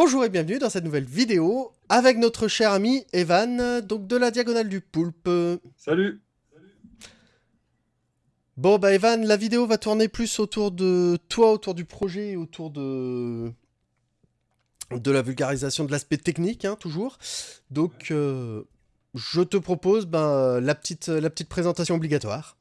Bonjour et bienvenue dans cette nouvelle vidéo avec notre cher ami Evan, donc de la Diagonale du Poulpe. Salut Bon bah Evan, la vidéo va tourner plus autour de toi, autour du projet, autour de de la vulgarisation de l'aspect technique, hein, toujours. Donc euh, je te propose ben, la, petite, la petite présentation obligatoire.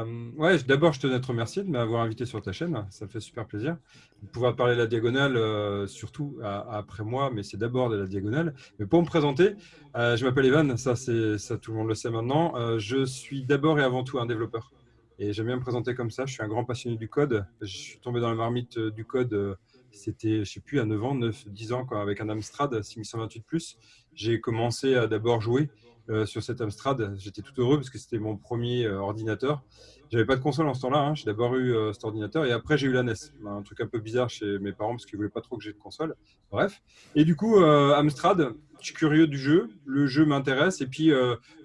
Euh, ouais, d'abord, je tenais à te remercier de m'avoir invité sur ta chaîne. Ça me fait super plaisir. De pouvoir parler de la diagonale, euh, surtout après moi, mais c'est d'abord de la diagonale. Mais pour me présenter, euh, je m'appelle Evan, ça, tout le monde le sait maintenant. je suis d'abord et avant tout un développeur. Et j'aime bien me présenter comme ça. Je suis un grand passionné du code. Je suis tombé dans la marmite du code, c'était, je sais plus, à 9 ans, 9, 10 ans, quand, avec un Amstrad 6128+. J'ai commencé à d'abord jouer euh, sur cet Amstrad. J'étais tout heureux parce que c'était mon premier euh, ordinateur. J'avais pas de console en ce temps-là. Hein. J'ai d'abord eu euh, cet ordinateur et après j'ai eu la NES. Un truc un peu bizarre chez mes parents parce qu'ils voulaient pas trop que j'ai de console. Bref. Et du coup, Amstrad, je suis curieux du jeu. Le jeu m'intéresse. Et puis,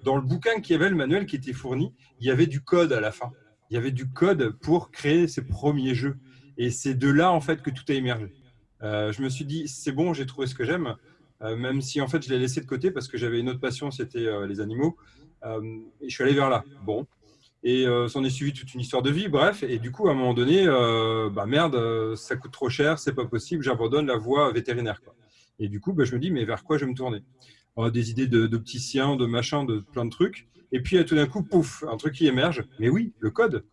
dans le bouquin qui avait, le manuel qui était fourni, il y avait du code à la fin. Il y avait du code pour créer ses premiers jeux. Et c'est de là, en fait, que tout a émergé. je me suis dit, c'est bon, j'ai trouvé ce que j'aime. Euh, même si en fait je l'ai laissé de côté parce que j'avais une autre passion, c'était euh, les animaux. Euh, et je suis allé vers là. Bon. Et s'en est suivi toute une histoire de vie, bref. Et du coup, à un moment donné, bah merde, ça coûte trop cher, c'est pas possible, j'abandonne la voie vétérinaire. Quoi. Et du coup, bah, je me dis, mais vers quoi je vais me tourner? Des idées d'opticien, de, de machin, de plein de trucs. Et puis, tout d'un coup, pouf, un truc qui émerge. Mais oui, le code.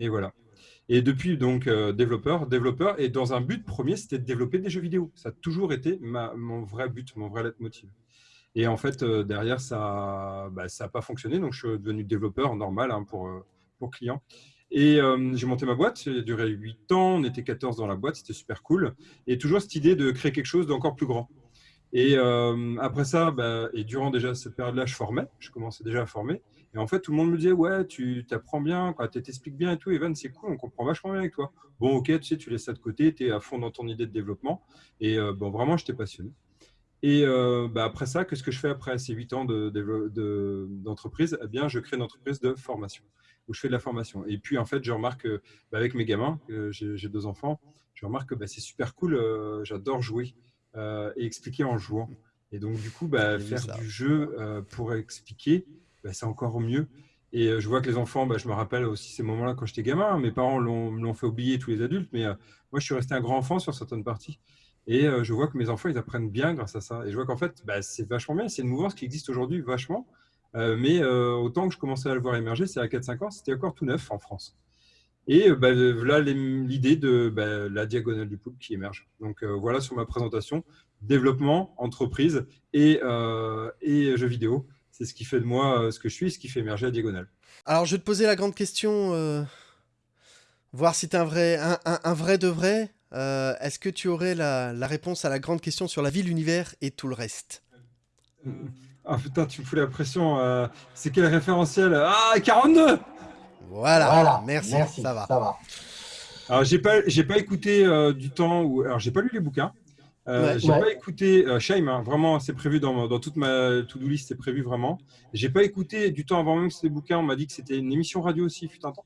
Et voilà. Et depuis, donc, euh, développeur, développeur, et dans un but premier, c'était de développer des jeux vidéo. Ça a toujours été ma, mon vrai but, mon vrai leitmotiv. Et en fait, euh, derrière, ça n'a bah, pas fonctionné. Donc, je suis devenu développeur normal hein, pour, euh, pour clients. Et j'ai monté ma boîte, ça a duré 8 ans, on était 14 dans la boîte, c'était super cool. Et toujours cette idée de créer quelque chose d'encore plus grand. Et après ça, bah, et durant déjà cette période-là, je formais, je commençais déjà à former. Et en fait, tout le monde me disait, ouais, tu t'apprends bien, tu t'expliques bien et tout. Evan, c'est cool, on comprend vachement bien avec toi. Bon, ok, tu sais, tu laisses ça de côté, tu es à fond dans ton idée de développement. Et euh, bon, vraiment, je t'ai passionné. Et euh, bah, après ça, qu'est-ce que je fais après ces 8 ans d'entreprise de, Eh bien, je crée une entreprise de formation où je fais de la formation. Et puis, en fait, je remarque bah, avec mes gamins, j'ai deux enfants, je remarque que bah, c'est super cool, j'adore jouer et expliquer en jouant. Et donc, du coup, bah, faire du jeu pour expliquer, bah, c'est encore mieux. Et euh, je vois que les enfants, bah, je me rappelle aussi ces moments-là quand j'étais gamin. Mes parents l'ont fait oublier, tous les adultes, mais euh, moi, je suis resté un grand enfant sur certaines parties. Et euh, je vois que mes enfants, ils apprennent bien grâce à ça. Et je vois qu'en fait, bah, c'est vachement bien. C'est une mouvance qui existe aujourd'hui vachement. mais autant que je commençais à le voir émerger, c'est à 4-5 ans, c'était encore tout neuf en France. Et voilà l'idée de la diagonale du poulpe qui émerge. Donc voilà sur ma présentation, développement, entreprise et, et jeux vidéo c'est ce qui fait de moi euh, ce que je suis, ce qui fait émerger la diagonale. Alors, je vais te poser la grande question, euh, voir si tu es un vrai, un, vrai de vrai. Euh, est-ce que tu aurais la, réponse à la grande question sur la vie, l'univers et tout le reste? Ah putain, tu me fous la pression. c'est quel référentiel? Ah, 42 voilà, merci, ça va. Ça va. Alors, j'ai pas, pas écouté du temps où... Alors, j'ai pas lu les bouquins. Euh, j'ai pas écouté euh, Shame, hein, vraiment, c'est prévu dans, dans, toute ma to-do list, c'est prévu vraiment. J'ai pas écouté du temps avant même que c'était bouquin, on m'a dit que c'était une émission radio aussi, fut un temps.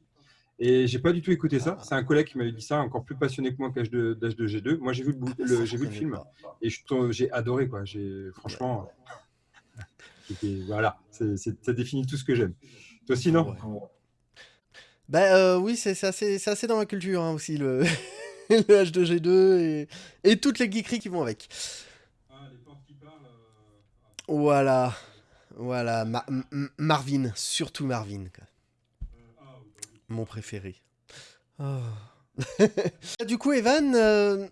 Et j'ai pas du tout écouté ça. C'est un collègue qui m'avait dit ça, encore plus passionné que moi qu'âge de, de G2. Moi, j'ai vu le, j'ai vu le film et j'ai adoré quoi. J'ai franchement, voilà, ça définit tout ce que j'aime. Toi aussi, non? Bah oui, c'est assez, assez, dans la culture hein, aussi le. le H2G2 et, toutes les geekeries qui vont avec. Ah, euh, voilà. Voilà. Marvin. Surtout Marvin. Euh, ah, Mon préféré. Oh. du coup, Evan, euh,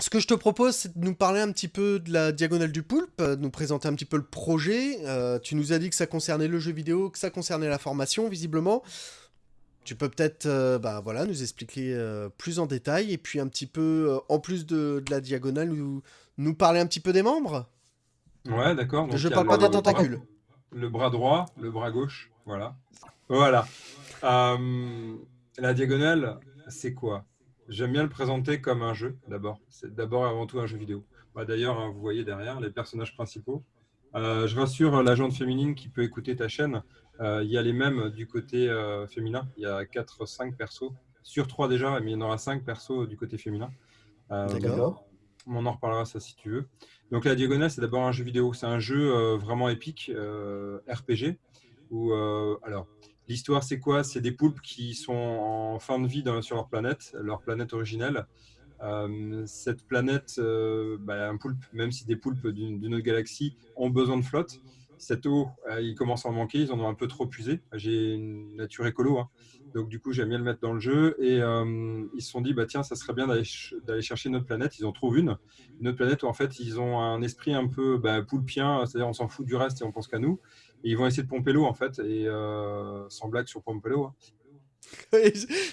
ce que je te propose, c'est de nous parler un petit peu de la Diagonale du Poulpe, de nous présenter un petit peu le projet. tu nous as dit que ça concernait le jeu vidéo, que ça concernait la formation, visiblement. Tu peux peut-être euh, bah, voilà, nous expliquer euh, plus en détail et puis un petit peu, euh, en plus de, la diagonale, nous, nous, parler un petit peu des membres Ouais, d'accord. Je parle pas des tentacules. Le bras droit, le bras gauche, voilà. Voilà. la diagonale, c'est quoi? J'aime bien le présenter comme un jeu, d'abord. C'est d'abord et avant tout un jeu vidéo. Bah, D'ailleurs, hein, vous voyez derrière les personnages principaux. Je rassure l'agente féminine qui peut écouter ta chaîne. Euh, il y a les mêmes du côté euh, féminin. Il y a 4-5 persos. Sur 3 déjà, mais il y en aura 5 persos du côté féminin. D'accord. On en reparlera ça si tu veux. Donc la Diagonale, c'est d'abord un jeu vidéo. C'est un jeu vraiment épique, RPG. Où, alors, l'histoire, c'est quoi? C'est des poulpes qui sont en fin de vie sur leur planète, leur planète originelle. Euh, cette planète, euh, bah, un poulpe, même si des poulpes d'une autre galaxie ont besoin de flotte, cette eau, euh, il commence à en manquer, ils en ont un peu trop usé. J'ai une nature écolo, hein. donc du coup, j'aime bien le mettre dans le jeu. Et ils se sont dit, bah, tiens, ça serait bien d'aller chercher une autre planète. Ils en trouvent une, une autre planète où en fait, ils ont un esprit un peu bah, poulpien, c'est-à-dire on s'en fout du reste et on pense qu'à nous. Et ils vont essayer de pomper l'eau, en fait, et sans blague sur pomper l'eau. Hein.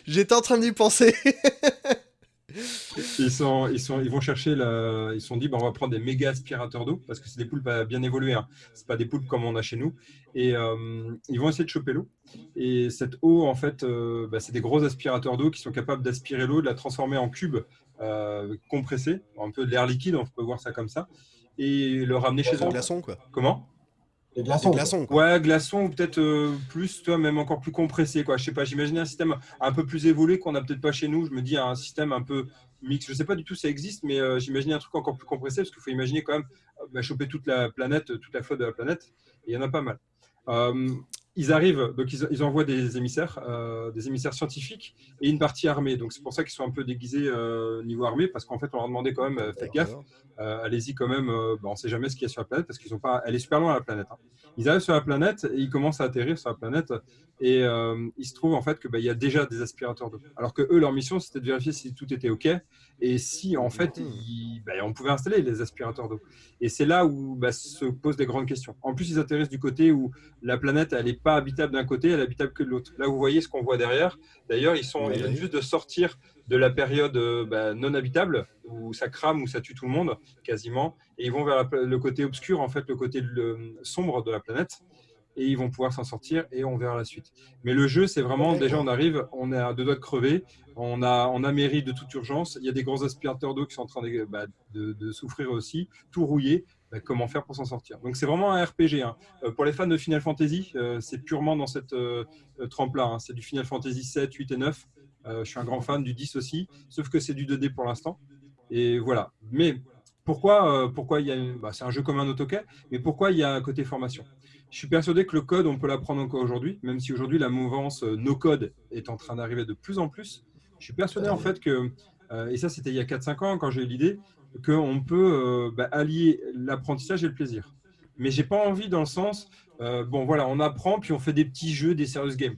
J'étais en train d'y penser. ils, sont, ils, sont, ils vont chercher, la, ils sont dit, bah, on va prendre des méga aspirateurs d'eau, parce que c'est des poulpes bien évoluées, hein. ce pas des poulpes comme on a chez nous. Et euh, ils vont essayer de choper l'eau. Et cette eau, en fait, euh, bah, c'est des gros aspirateurs d'eau qui sont capables d'aspirer l'eau, de la transformer en cubes euh, compressés, un peu de l'air liquide, on peut voir ça comme ça, et le ramener chez eux. glaçons, quoi. Comment? Des glaçons. glaçons ouais, glaçons ou peut-être plus, toi, même encore plus compressé. Quoi. Je sais pas, j'imagine un système un peu plus évolué qu'on n'a peut-être pas chez nous. Je me dis un système un peu mix. Je sais pas du tout si ça existe, mais euh, j'imagine un truc encore plus compressé parce qu'il faut imaginer quand même euh, bah, choper toute la planète, toute la flotte de la planète. Et il y en a pas mal. Euh, ils arrivent, donc ils, envoient des émissaires, des émissaires scientifiques et une partie armée. Donc c'est pour ça qu'ils sont un peu déguisés niveau armée, parce qu'en fait on leur demandait quand même, faites gaffe, allez-y quand même, bah, on ne sait jamais ce qu'il y a sur la planète, parce qu'ils sont pas, elle est super loin la planète. Hein. Ils arrivent sur la planète et ils commencent à atterrir sur la planète et il se trouve en fait qu'il bah, y a déjà des aspirateurs d'eau. Alors que eux, leur mission c'était de vérifier si tout était ok et si en fait bah, on pouvait installer les aspirateurs d'eau. Et c'est là où bah, se posent des grandes questions. En plus, ils atterrissent du côté où la planète, elle n'est pas habitable d'un côté, elle est habitable que de l'autre. Là, vous voyez ce qu'on voit derrière. D'ailleurs, ils, sont, viennent juste de sortir de la période euh, bah, non habitable, où ça crame, où ça tue tout le monde, quasiment. Et ils vont vers le côté obscur, en fait, le côté sombre de la planète et ils vont pouvoir s'en sortir et on verra la suite. Mais le jeu, c'est vraiment, déjà on arrive, on est à deux doigts de crever, on a, on a mairie de toute urgence, il y a des gros aspirateurs d'eau qui sont en train de, bah, souffrir aussi, tout rouillé, bah, comment faire pour s'en sortir? Donc c'est vraiment un RPG. Hein. Euh, pour les fans de Final Fantasy, euh, c'est purement dans cette euh, trempe-là, hein. c'est du Final Fantasy 7, 8 et 9, je suis un grand fan du 10 aussi, sauf que c'est du 2D pour l'instant. Et voilà. Mais pourquoi, pourquoi il y a bah, c'est un jeu comme un AutoCAD, mais pourquoi il y a un côté formation? Je suis persuadé que le code, on peut l'apprendre encore aujourd'hui, même si aujourd'hui la mouvance euh, no code est en train d'arriver de plus en plus. Je suis persuadé en fait que, euh, et ça c'était il y a 4-5 ans quand j'ai eu l'idée, qu'on peut euh, bah, allier l'apprentissage et le plaisir. Mais j'ai pas envie dans le sens, bon voilà, on apprend puis on fait des petits jeux, des serious games.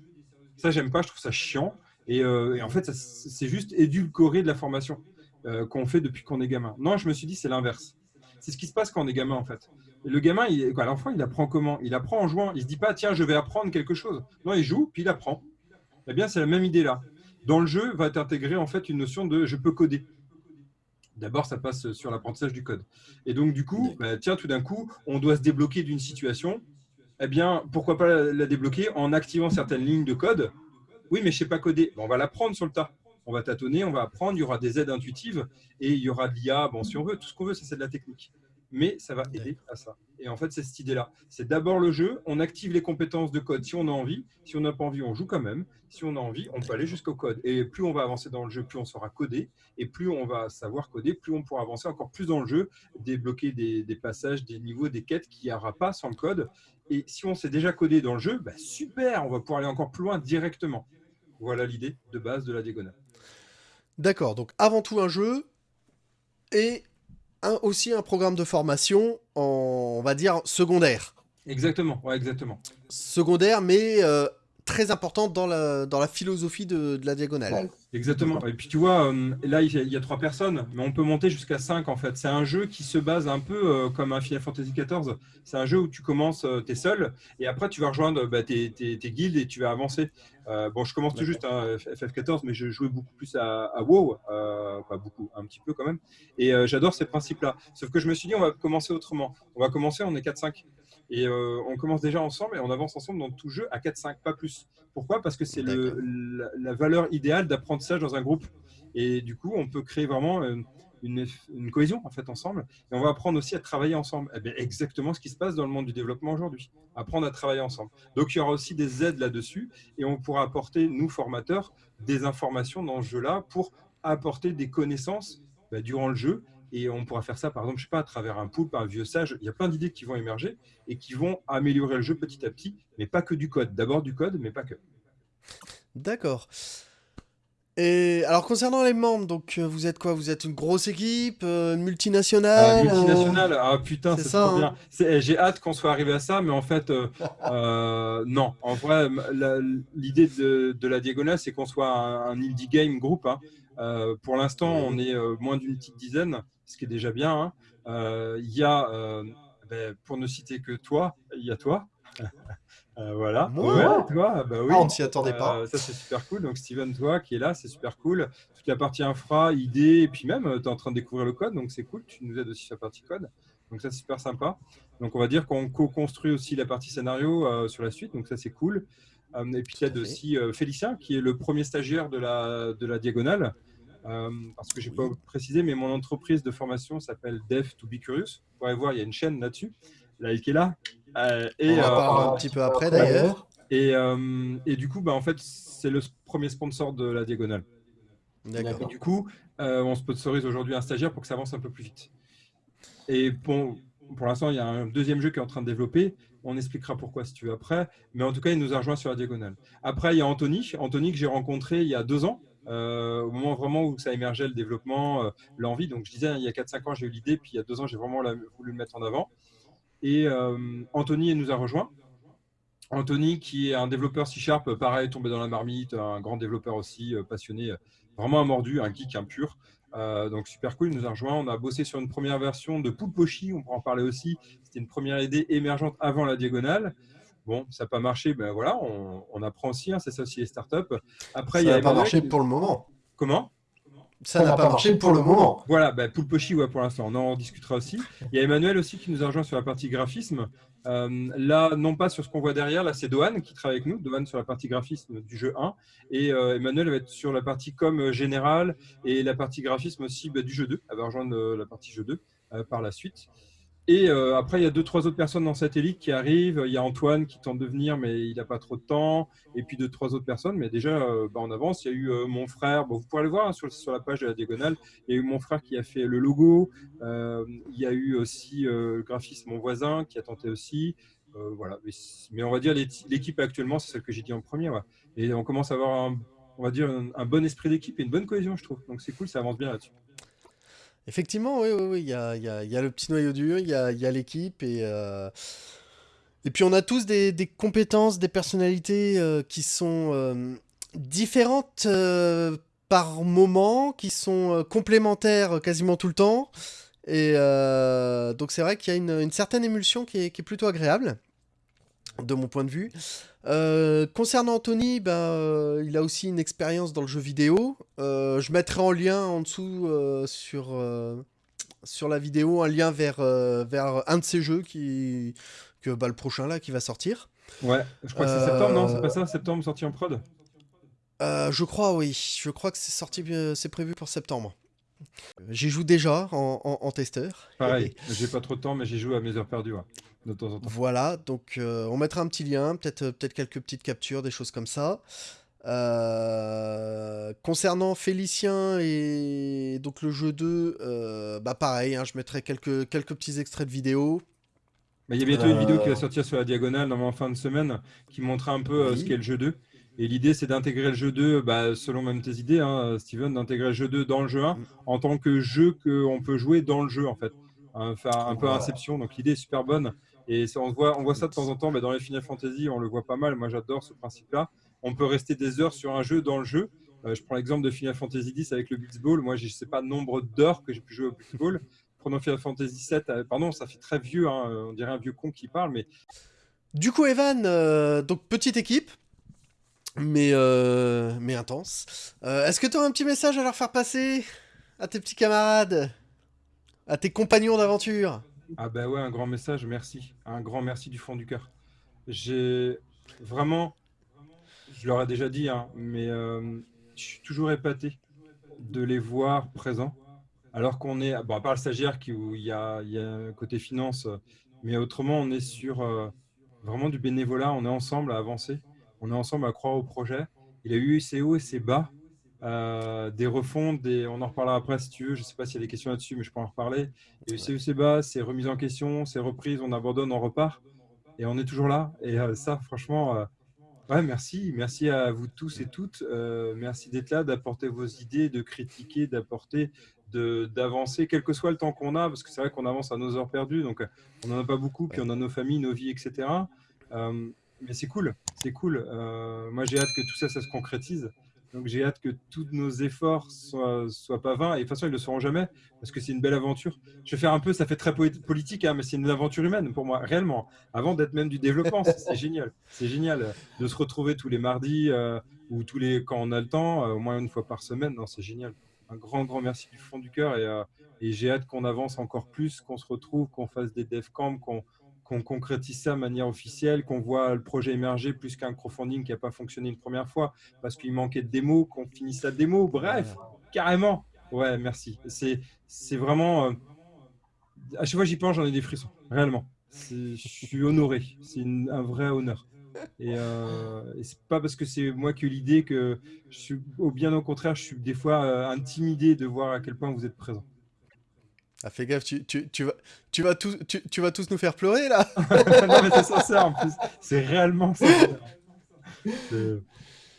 Ça j'aime pas, je trouve ça chiant. Et, et en fait, c'est juste édulcorer de la formation qu'on fait depuis qu'on est gamin. Non, je me suis dit c'est l'inverse. C'est ce qui se passe quand on est gamin en fait le gamin, l'enfant, il apprend comment? Il apprend en jouant. Il se dit pas, tiens, je vais apprendre quelque chose. Non, il joue, puis il apprend. Eh bien, c'est la même idée là. Dans le jeu, va intégrer en fait une notion de je peux coder. D'abord, ça passe sur l'apprentissage du code. Et donc, du coup, bah, tiens, tout d'un coup, on doit se débloquer d'une situation. Eh bien, pourquoi pas la, débloquer en activant certaines lignes de code? Oui, mais je ne sais pas coder. on va l'apprendre sur le tas. On va tâtonner, on va apprendre. Il y aura des aides intuitives et il y aura de l'IA. Bon, si on veut, tout ce qu'on veut, c'est de la technique mais ça va aider à ça. Et en fait, c'est cette idée-là. C'est d'abord le jeu, on active les compétences de code si on a envie. Si on n'a pas envie, on joue quand même. Si on a envie, on peut aller jusqu'au code. Et plus on va avancer dans le jeu, plus on saura coder. Et plus on va savoir coder, plus on pourra avancer encore plus dans le jeu, débloquer des, passages, des niveaux, des quêtes qu'il n'y aura pas sans le code. Et si on s'est déjà codé dans le jeu, bah super, on va pouvoir aller encore plus loin directement. Voilà l'idée de base de la diagonale. D'accord, donc avant tout un jeu et aussi un programme de formation, en, on va dire, secondaire. Exactement, ouais, exactement. Secondaire, mais euh, très importante dans la, dans la philosophie de, la diagonale. Exactement. Et puis tu vois, euh, là il y, a, trois personnes, mais on peut monter jusqu'à cinq en fait. C'est un jeu qui se base un peu euh, comme un Final Fantasy XIV. C'est un jeu où tu commences, euh, tu es seul, et après tu vas rejoindre bah, tes, tes, guildes et tu vas avancer. bon, je commence tout juste à hein, FF14, mais je jouais beaucoup plus à, à WoW, pas beaucoup, un petit peu quand même. Et j'adore ces principes-là. Sauf que je me suis dit, on va commencer autrement. On va commencer, on est 4-5. Et euh, on commence déjà ensemble et on avance ensemble dans tout jeu à 4-5, pas plus. Pourquoi? Parce que c'est la, la, valeur idéale d'apprentissage dans un groupe. Et du coup, on peut créer vraiment euh, une, une, cohésion en fait ensemble, et on va apprendre aussi à travailler ensemble. Eh bien, exactement ce qui se passe dans le monde du développement aujourd'hui, apprendre à travailler ensemble. Donc il y aura aussi des aides là-dessus, et on pourra apporter, nous formateurs, des informations dans ce jeu-là pour apporter des connaissances bah, durant le jeu, et on pourra faire ça, par exemple, je sais pas, à travers un pool, un vieux sage. Il y a plein d'idées qui vont émerger et qui vont améliorer le jeu petit à petit, mais pas que du code. D'abord du code, mais pas que. D'accord. Et alors concernant les membres, donc euh, vous êtes quoi? Vous êtes une grosse équipe, euh, une multinationale euh, Multinationale, ah putain, c'est trop bien. Hein. Eh, j'ai hâte qu'on soit arrivé à ça, mais en fait, non. En vrai, l'idée de, la Diagonale, c'est qu'on soit un, indie game groupe. Hein. Pour l'instant, on est moins d'une petite dizaine, ce qui est déjà bien. Hein. Il y a, ben, pour ne citer que toi, il y a toi. Euh, voilà. Ouais, toi, bah oui. Ah, on ne s'y attendait pas. Euh, ça, c'est super cool. Donc, Steven, toi qui est là, c'est super cool. Toute la partie infra, idée, et puis même, euh, tu es en train de découvrir le code, donc c'est cool. Tu nous aides aussi sur la partie code. Donc, ça, c'est super sympa. Donc, on va dire qu'on co-construit aussi la partie scénario sur la suite. Donc, ça, c'est cool. et puis, il y a aussi Félicien, qui est le premier stagiaire de la, de la Diagonale. Parce que je n'ai pas précisé, mais mon entreprise de formation s'appelle Dev to be Curious. Vous pourrez voir, il y a une chaîne là-dessus. Là, qui est là. Euh, et, On va euh, un petit peu après d'ailleurs. Et, euh, et, du coup, bah, en fait, c'est le premier sponsor de la Diagonale. D'accord. Du coup, on sponsorise aujourd'hui un stagiaire pour que ça avance un peu plus vite. Et bon, pour l'instant, il y a un deuxième jeu qui est en train de développer. On expliquera pourquoi si tu veux après. Mais en tout cas, il nous a rejoint sur la diagonale. Après, il y a Anthony. Anthony que j'ai rencontré il y a deux ans. Au moment vraiment où ça émergeait le développement, l'envie. Donc je disais, il y a 4-5 ans, j'ai eu l'idée. Puis il y a deux ans, j'ai vraiment voulu le mettre en avant. Et euh, Anthony nous a rejoint. Anthony, qui est un développeur C-Sharp, pareil, tombé dans la marmite, un grand développeur aussi, euh, passionné, vraiment un mordu, un geek, un pur. Euh, donc super cool, il nous a rejoint. On a bossé sur une première version de Poulpochi, on pourra en parler aussi. C'était une première idée émergente avant la diagonale. Bon, ça n'a pas marché, ben voilà, on, apprend aussi, hein, c'est ça aussi les startups. Après, ça n'a pas marché pour le moment. Comment? Ça n'a pas marché pour le moment. Voilà, bah, Poulpochi, ouais, pour l'instant, on en discutera aussi. Il y a Emmanuel aussi qui nous a rejoint sur la partie graphisme. Euh, là, non pas sur ce qu'on voit derrière, là c'est Dohan qui travaille avec nous, Dohan sur la partie graphisme du jeu 1, et euh, Emmanuel va être sur la partie com générale et la partie graphisme aussi bah, du jeu 2, elle va rejoindre euh, la partie jeu 2 par la suite. Et euh, après, il y a deux, trois autres personnes dans Satellite qui arrivent. Il y a Antoine qui tente de venir, mais il n'a pas trop de temps. Et puis deux, trois autres personnes. Mais déjà, euh, bah, en avance, il y a eu euh, mon frère. Bon, vous pourrez le voir hein, sur, la page de la Diagonale. Il y a eu mon frère qui a fait le logo. il y a eu aussi le graphiste, mon voisin, qui a tenté aussi. voilà. Mais, on va dire l'équipe actuellement, c'est celle que j'ai dit en premier. Et on commence à avoir, on va dire, un bon esprit d'équipe et une bonne cohésion, je trouve. Donc c'est cool, ça avance bien là-dessus. Effectivement, oui, oui, oui. Il y a, le petit noyau dur, il y a, l'équipe et, euh, et puis on a tous des, compétences, des personnalités euh, qui sont euh, différentes par moment, qui sont complémentaires quasiment tout le temps. Et donc c'est vrai qu'il y a une, certaine émulsion qui est plutôt agréable, de mon point de vue. Euh, concernant Anthony, euh, il a aussi une expérience dans le jeu vidéo. Euh, je mettrai en lien en dessous sur, sur la vidéo un lien vers, vers un de ces jeux qui, que, bah, le prochain là qui va sortir. Ouais, je crois que c'est septembre, non C'est pas ça Septembre sorti en prod? Je crois, oui. Je crois que c'est sorti, c'est prévu pour septembre. J'y joue déjà en, en, testeur. Pareil, j'ai pas trop de temps, mais j'y joue à mes heures perdues de temps en temps. Voilà, donc euh, on mettra un petit lien, peut-être euh, peut quelques petites captures, des choses comme ça. Euh, concernant Félicien et donc le jeu 2, bah pareil, hein, je mettrai quelques, quelques petits extraits de vidéo. Il y a bientôt une vidéo qui va sortir sur la diagonale en fin de semaine qui montrera un peu ce qu'est le jeu 2. Et l'idée, c'est d'intégrer le jeu 2, bah, selon même tes idées, hein, Steven, d'intégrer le jeu 2 dans le jeu 1 mm. en tant que jeu qu'on peut jouer dans le jeu, en fait. Hein, faire un peu Inception. Donc l'idée est super bonne. Et on voit, on voit ça de temps en temps, mais dans les Final Fantasy, on le voit pas mal. Moi, j'adore ce principe-là. On peut rester des heures sur un jeu dans le jeu. Euh, je prends l'exemple de Final Fantasy X avec le Blitzball. Moi, je ne sais pas nombre d'heures que j'ai pu jouer au Blitzball. Prenons Final Fantasy VII. Euh, pardon, ça fait très vieux. Hein, on dirait un vieux con qui parle, mais. Du coup, Evan, euh, donc petite équipe, mais, mais intense. Est-ce que tu as un petit message à leur faire passer? À tes petits camarades, à tes compagnons d'aventure? Ah ben ouais, un grand message, merci. Un grand merci du fond du cœur. J'ai vraiment, je leur ai déjà dit, hein, mais je suis toujours épaté de les voir présents alors qu'on est, bon, à part le stagiaire qui, où il y a, il y a côté finance, mais autrement, on est sur vraiment du bénévolat, on est ensemble à avancer, on est ensemble à croire au projet. Il a eu ses hauts et ses bas, euh, des refontes, des... on en reparlera après si tu veux, je ne sais pas s'il y a des questions là-dessus, mais je peux en reparler. Et bas, ses remises en question, ses reprises, on abandonne, on repart, et on est toujours là. Et euh, ça, franchement, euh, ouais, merci, merci à vous tous et toutes, merci d'être là, d'apporter vos idées, de critiquer, d'apporter, d'avancer, quel que soit le temps qu'on a, parce que c'est vrai qu'on avance à nos heures perdues, donc on n'en a pas beaucoup, puis on a nos familles, nos vies, etc. mais c'est cool, c'est cool. moi, j'ai hâte que tout ça, ça se concrétise. Donc j'ai hâte que tous nos efforts soient, soient pas vains. Et de toute façon, ils ne le seront jamais parce que c'est une belle aventure. Je vais faire un peu, ça fait très politique, hein, mais c'est une aventure humaine pour moi, réellement. Avant d'être même du développement, c'est génial. C'est génial de se retrouver tous les mardis euh, ou tous les quand on a le temps, euh, au moins une fois par semaine. Non, c'est génial. Un grand, grand merci du fond du cœur et, euh, et j'ai hâte qu'on avance encore plus, qu'on se retrouve, qu'on fasse des dev camps, qu'on qu'on concrétise ça de manière officielle, qu'on voit le projet émerger plus qu'un crowdfunding qui n'a pas fonctionné une première fois parce qu'il manquait de démos, qu'on finisse la démo. Bref, carrément. Ouais, merci. C'est vraiment. Euh, à chaque fois j'y pense, j'en ai des frissons, réellement. Je suis honoré. C'est un vrai honneur. Et, euh, et c'est pas parce que c'est moi qui ai l'idée que je suis, au bien au contraire, je suis des fois euh, intimidé de voir à quel point vous êtes présent. Ah, fais gaffe, tu, tu, tu, vas, tu, vas tous, tu, tu, vas tous nous faire pleurer là Non, mais c'est sincère en plus. C'est réellement sincère.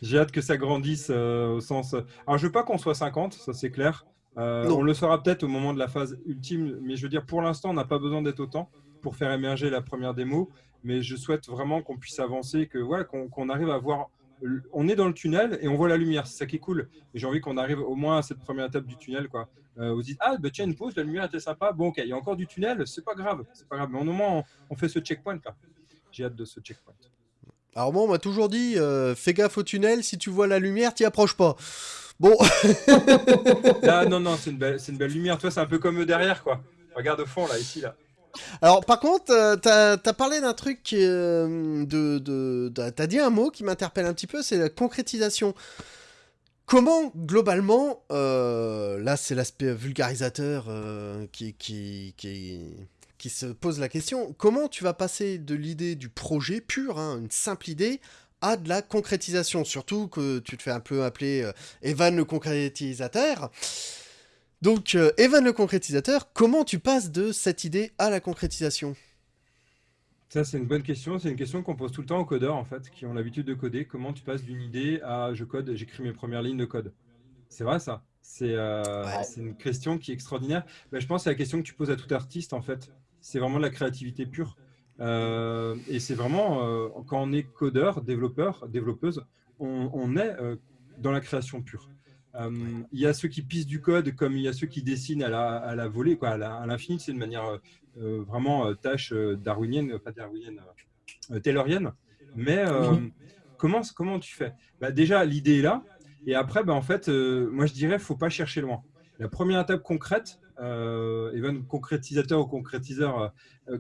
J'ai hâte que ça grandisse euh, au sens. Alors, je veux pas qu'on soit 50, ça c'est clair. Euh, on le sera peut-être au moment de la phase ultime, mais je veux dire, pour l'instant, on n'a pas besoin d'être autant pour faire émerger la première démo. Mais je souhaite vraiment qu'on puisse avancer, que ouais, qu'on arrive à voir on est dans le tunnel et on voit la lumière. C'est ça qui est cool. Et j'ai envie qu'on arrive au moins à cette première étape du tunnel. Quoi. Euh, vous dites, ah, bah, tiens, une pause, la lumière était sympa. Bon, ok, il y a encore du tunnel, c'est pas grave. C'est pas grave. Mais au moins, on, fait ce checkpoint là. J'ai hâte de ce checkpoint. Alors, moi, on m'a toujours dit, euh, fais gaffe au tunnel, si tu vois la lumière, t'y approches pas. Bon. là, non, non, c'est une, belle, une belle lumière. Toi, c'est un peu comme derrière, quoi. Regarde au fond, là, ici, là. Alors, par contre, euh, t'as as parlé d'un truc, euh, de, de, t'as dit un mot qui m'interpelle un petit peu, c'est la concrétisation. Comment, globalement, euh, là c'est l'aspect vulgarisateur qui, qui, qui, qui, se pose la question, comment tu vas passer de l'idée du projet pur, hein, une simple idée, à de la concrétisation? Surtout que tu te fais un peu appeler Evan le concrétisateur. Donc, euh, Evan le concrétisateur, comment tu passes de cette idée à la concrétisation? Ça, c'est une bonne question. C'est une question qu'on pose tout le temps aux codeurs, en fait, qui ont l'habitude de coder. Comment tu passes d'une idée à je code, j'écris mes premières lignes de code? C'est vrai, ça C'est euh, une question qui est extraordinaire. Ben, je pense que c'est la question que tu poses à tout artiste, en fait. C'est vraiment de la créativité pure. Euh, et c'est vraiment, quand on est codeur, développeur, développeuse, on est dans la création pure. Euh, il y a ceux qui pissent du code comme il y a ceux qui dessinent à la, à la volée, quoi, à l'infini. C'est une manière euh, euh, vraiment tâche darwinienne, pas darwinienne, taylorienne. Mais comment, comment tu fais? Bah, Déjà, l'idée est là. Et après, bah, en fait, moi, je dirais, faut pas chercher loin. La première étape concrète, euh, Evan, concrétisateur ou concrétiseur,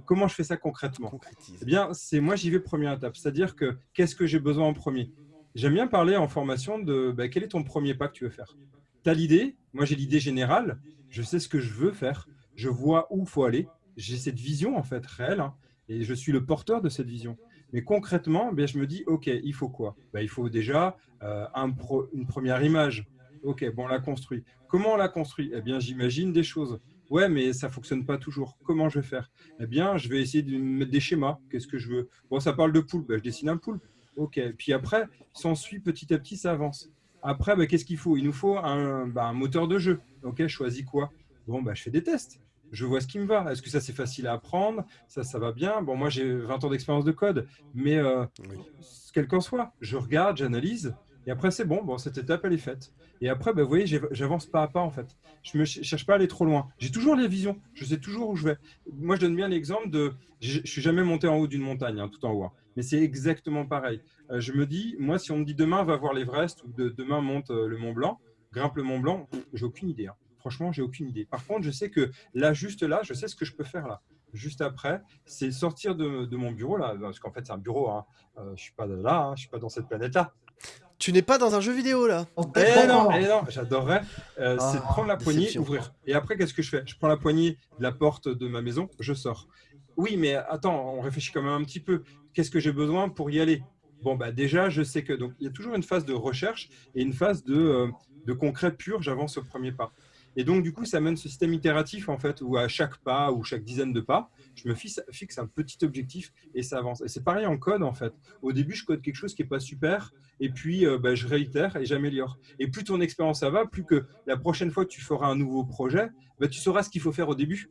comment je fais ça concrètement? Eh bien, c'est moi, j'y vais première étape. C'est-à-dire que qu'est-ce que j'ai besoin en premier? J'aime bien parler en formation de bah, quel est ton premier pas que tu veux faire? Tu as l'idée, moi j'ai l'idée générale, je sais ce que je veux faire, je vois où il faut aller, j'ai cette vision en fait réelle hein, et je suis le porteur de cette vision. Mais concrètement, ben, je me dis, OK, il faut quoi? Ben, Il faut déjà euh, un une première image. OK, bon, on la construit. Comment on la construit? Eh bien, j'imagine des choses. Ouais, mais ça fonctionne pas toujours. Comment je vais faire? Eh bien, je vais essayer de mettre des schémas. Qu'est-ce que je veux? Bon, ça parle de poule. Ben, je dessine un poule. Ok. Puis après, s'ensuit petit à petit, ça avance. Après, bah, qu'est-ce qu'il faut? Il nous faut un, bah, un, moteur de jeu. Ok, je choisis quoi? Bon, bah, je fais des tests. Je vois ce qui me va. Est-ce que ça, c'est facile à apprendre? Ça, ça va bien. Bon, moi, j'ai 20 ans d'expérience de code. Mais euh, quel qu'en soit, je regarde, j'analyse. Et après, c'est bon. Bon, cette étape, elle est faite. Et après, bah, vous voyez, j'avance pas à pas, en fait. Je ne cherche pas à aller trop loin. J'ai toujours les visions. Je sais toujours où je vais. Moi, je donne bien l'exemple de... Je ne suis jamais monté en haut d'une montagne, hein, tout en haut. Hein mais c'est exactement pareil. Euh, je me dis, moi, si on me dit demain, va voir l'Everest ou de, demain, monte euh, le Mont Blanc, grimpe le Mont Blanc, j'ai aucune idée. Hein. Franchement, j'ai aucune idée. Par contre, je sais que là, juste là, je sais ce que je peux faire là. Juste après, c'est sortir de, mon bureau là, parce qu'en fait, c'est un bureau. Hein. Euh, je suis pas là, hein, je suis pas dans cette planète là. tu n'es pas dans un jeu vidéo là. Eh non, eh non, j'adorerais. Euh, c'est de prendre la poignée, ouvrir. Et après, qu'est-ce que je fais? Je prends la poignée de la porte de ma maison, je sors. Oui, mais attends, on réfléchit quand même un petit peu. Qu'est-ce que j'ai besoin pour y aller? Bon, bah déjà, je sais que. Donc, il y a toujours une phase de recherche et une phase de, euh, de concret pur. J'avance au premier pas. Et donc, du coup, ça mène ce système itératif, en fait, où à chaque pas ou chaque dizaine de pas, je me fixe, un petit objectif et ça avance. Et c'est pareil en code, en fait. Au début, je code quelque chose qui n'est pas super, et puis euh, bah, je réitère et j'améliore. Et plus ton expérience ça va, plus que la prochaine fois que tu feras un nouveau projet, bah, tu sauras ce qu'il faut faire au début.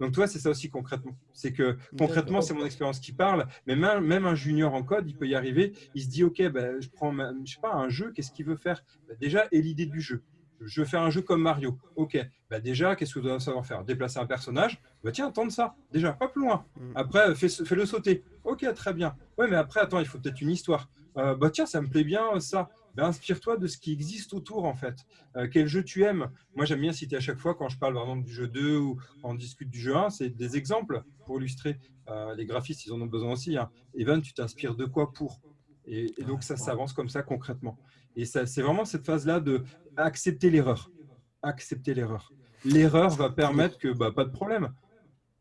Donc, toi, c'est ça aussi concrètement. C'est que concrètement, c'est mon expérience qui parle, mais même, un junior en code, il peut y arriver. Il se dit, OK, bah, je prends, je sais pas, un jeu, qu'est-ce qu'il veut faire? Déjà, et l'idée du jeu je veux faire un jeu comme Mario. Ok, bah déjà, qu'est-ce que tu dois savoir faire? Déplacer un personnage? Bah tiens, tente ça, déjà, pas plus loin. Mm. Après, fais-le sauter. Ok, très bien. Ouais, mais après, attends, il faut peut-être une histoire. Euh, bah tiens, ça me plaît bien ça. Bah, inspire-toi de ce qui existe autour, en fait. Euh, quel jeu tu aimes? Moi, j'aime bien citer à chaque fois, quand je parle par exemple du jeu 2 ou on discute du jeu 1, c'est des exemples pour illustrer. Euh, les graphistes, ils en ont besoin aussi. Hein. Evan, tu t'inspires de quoi pour? Et, et, donc, ça s'avance comme ça concrètement. Et c'est vraiment cette phase-là de accepter l'erreur. Accepter l'erreur. L'erreur va permettre que, bah, pas de problème.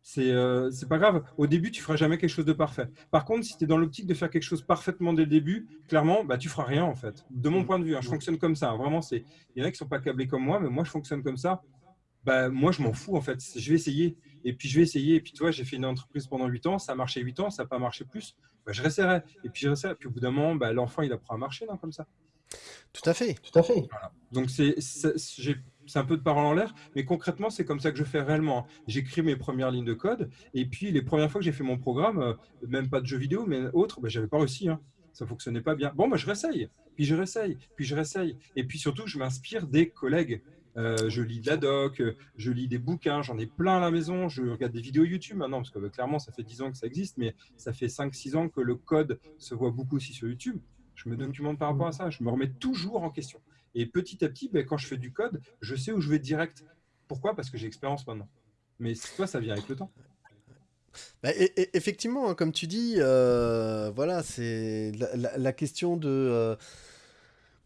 C'est euh, pas grave. Au début, tu feras jamais quelque chose de parfait. Par contre, si tu es dans l'optique de faire quelque chose parfaitement dès le début, clairement, bah, tu feras rien en fait. De mon point de vue, hein, je fonctionne comme ça. Hein. Vraiment, il y en a qui sont pas câblés comme moi, mais moi, je fonctionne comme ça. Bah, moi, je m'en fous en fait. Je vais essayer. Et puis, je vais essayer. Et puis, toi, j'ai fait une entreprise pendant 8 ans. Ça a marché 8 ans. Ça n'a pas marché plus. Bah, je resterai. Et puis, je resterai. Puis, au bout d'un moment, bah, l'enfant, il apprend à marcher comme ça. Tout à fait. Tout à fait. Donc, c'est un peu de parole en l'air, mais concrètement, c'est comme ça que je fais réellement. J'écris mes premières lignes de code, et puis les premières fois que j'ai fait mon programme, euh, même pas de jeux vidéo, mais autre, ben, j'avais pas réussi. Hein. Ça fonctionnait pas bien. Bon, moi, je réessaye, puis je réessaye, puis je réessaye. Et puis surtout, je m'inspire des collègues. Euh, je lis de la doc, je lis des bouquins, j'en ai plein à la maison, je regarde des vidéos YouTube maintenant, parce que bah, clairement, ça fait 10 ans que ça existe, mais ça fait 5-6 ans que le code se voit beaucoup aussi sur YouTube. Je me documente par rapport à ça. Je me remets toujours en question. Et petit à petit, ben, quand je fais du code, je sais où je vais direct. Pourquoi? Parce que j'ai expérience maintenant. Mais toi, ça vient avec le temps. Bah, effectivement, hein, comme tu dis, euh, voilà, c'est la, question de euh,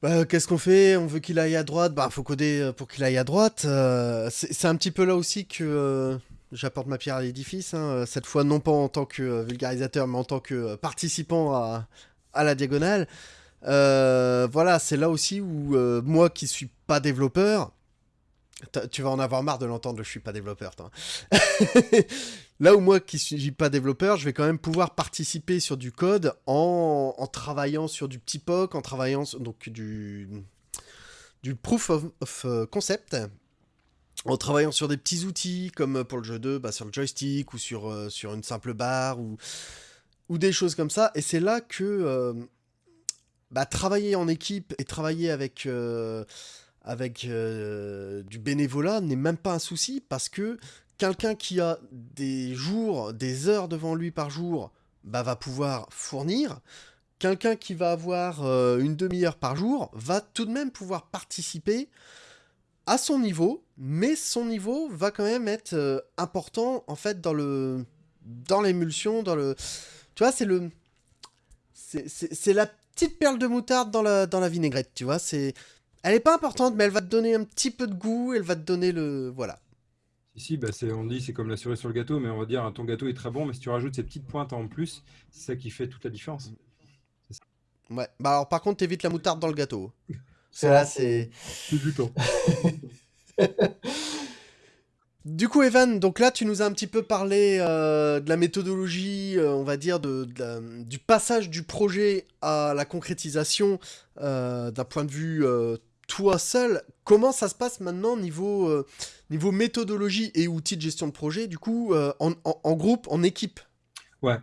bah, qu'est-ce qu'on fait? On veut qu'il aille à droite, bah faut coder euh, pour qu'il aille à droite. c'est un petit peu là aussi que j'apporte ma pierre à l'édifice. Hein, cette fois, non pas en tant que vulgarisateur, mais en tant que participant à la diagonale. Euh, voilà, c'est là aussi où euh, moi qui suis pas développeur, tu vas en avoir marre de l'entendre, je suis pas développeur. Toi. là où moi qui suis pas développeur, je vais quand même pouvoir participer sur du code en, travaillant sur du petit POC, en travaillant donc du, du proof of, euh, concept, en travaillant sur des petits outils comme pour le jeu 2, bah, sur le joystick ou sur, sur une simple barre ou ou des choses comme ça. Et c'est là que bah, travailler en équipe et travailler avec, euh, avec euh, du bénévolat n'est même pas un souci parce que quelqu'un qui a des jours, des heures devant lui par jour, bah, va pouvoir fournir. Quelqu'un qui va avoir une demi-heure par jour va tout de même pouvoir participer à son niveau, mais son niveau va quand même être important en fait dans le dans l'émulsion, dans le tu vois, c'est le. C'est la petite perle de moutarde dans la, dans la vinaigrette, tu vois. C'est. Elle est pas importante, mais elle va te donner un petit peu de goût, elle va te donner le. Voilà. Ici, bah on dit c'est comme la cerise sur le gâteau, mais on va dire ton gâteau est très bon, mais si tu rajoutes ces petites pointes en plus, c'est ça qui fait toute la différence. Ouais, bah alors par contre, t'évites la moutarde dans le gâteau. C'est là, c'est. C'est du temps. Du coup, Evan, donc là, tu nous as un petit peu parlé euh, de la méthodologie, euh, on va dire, du passage du projet à la concrétisation euh, d'un point de vue toi seul. Comment ça se passe maintenant niveau, niveau méthodologie et outils de gestion de projet, du coup, en, groupe, en équipe? Ouais,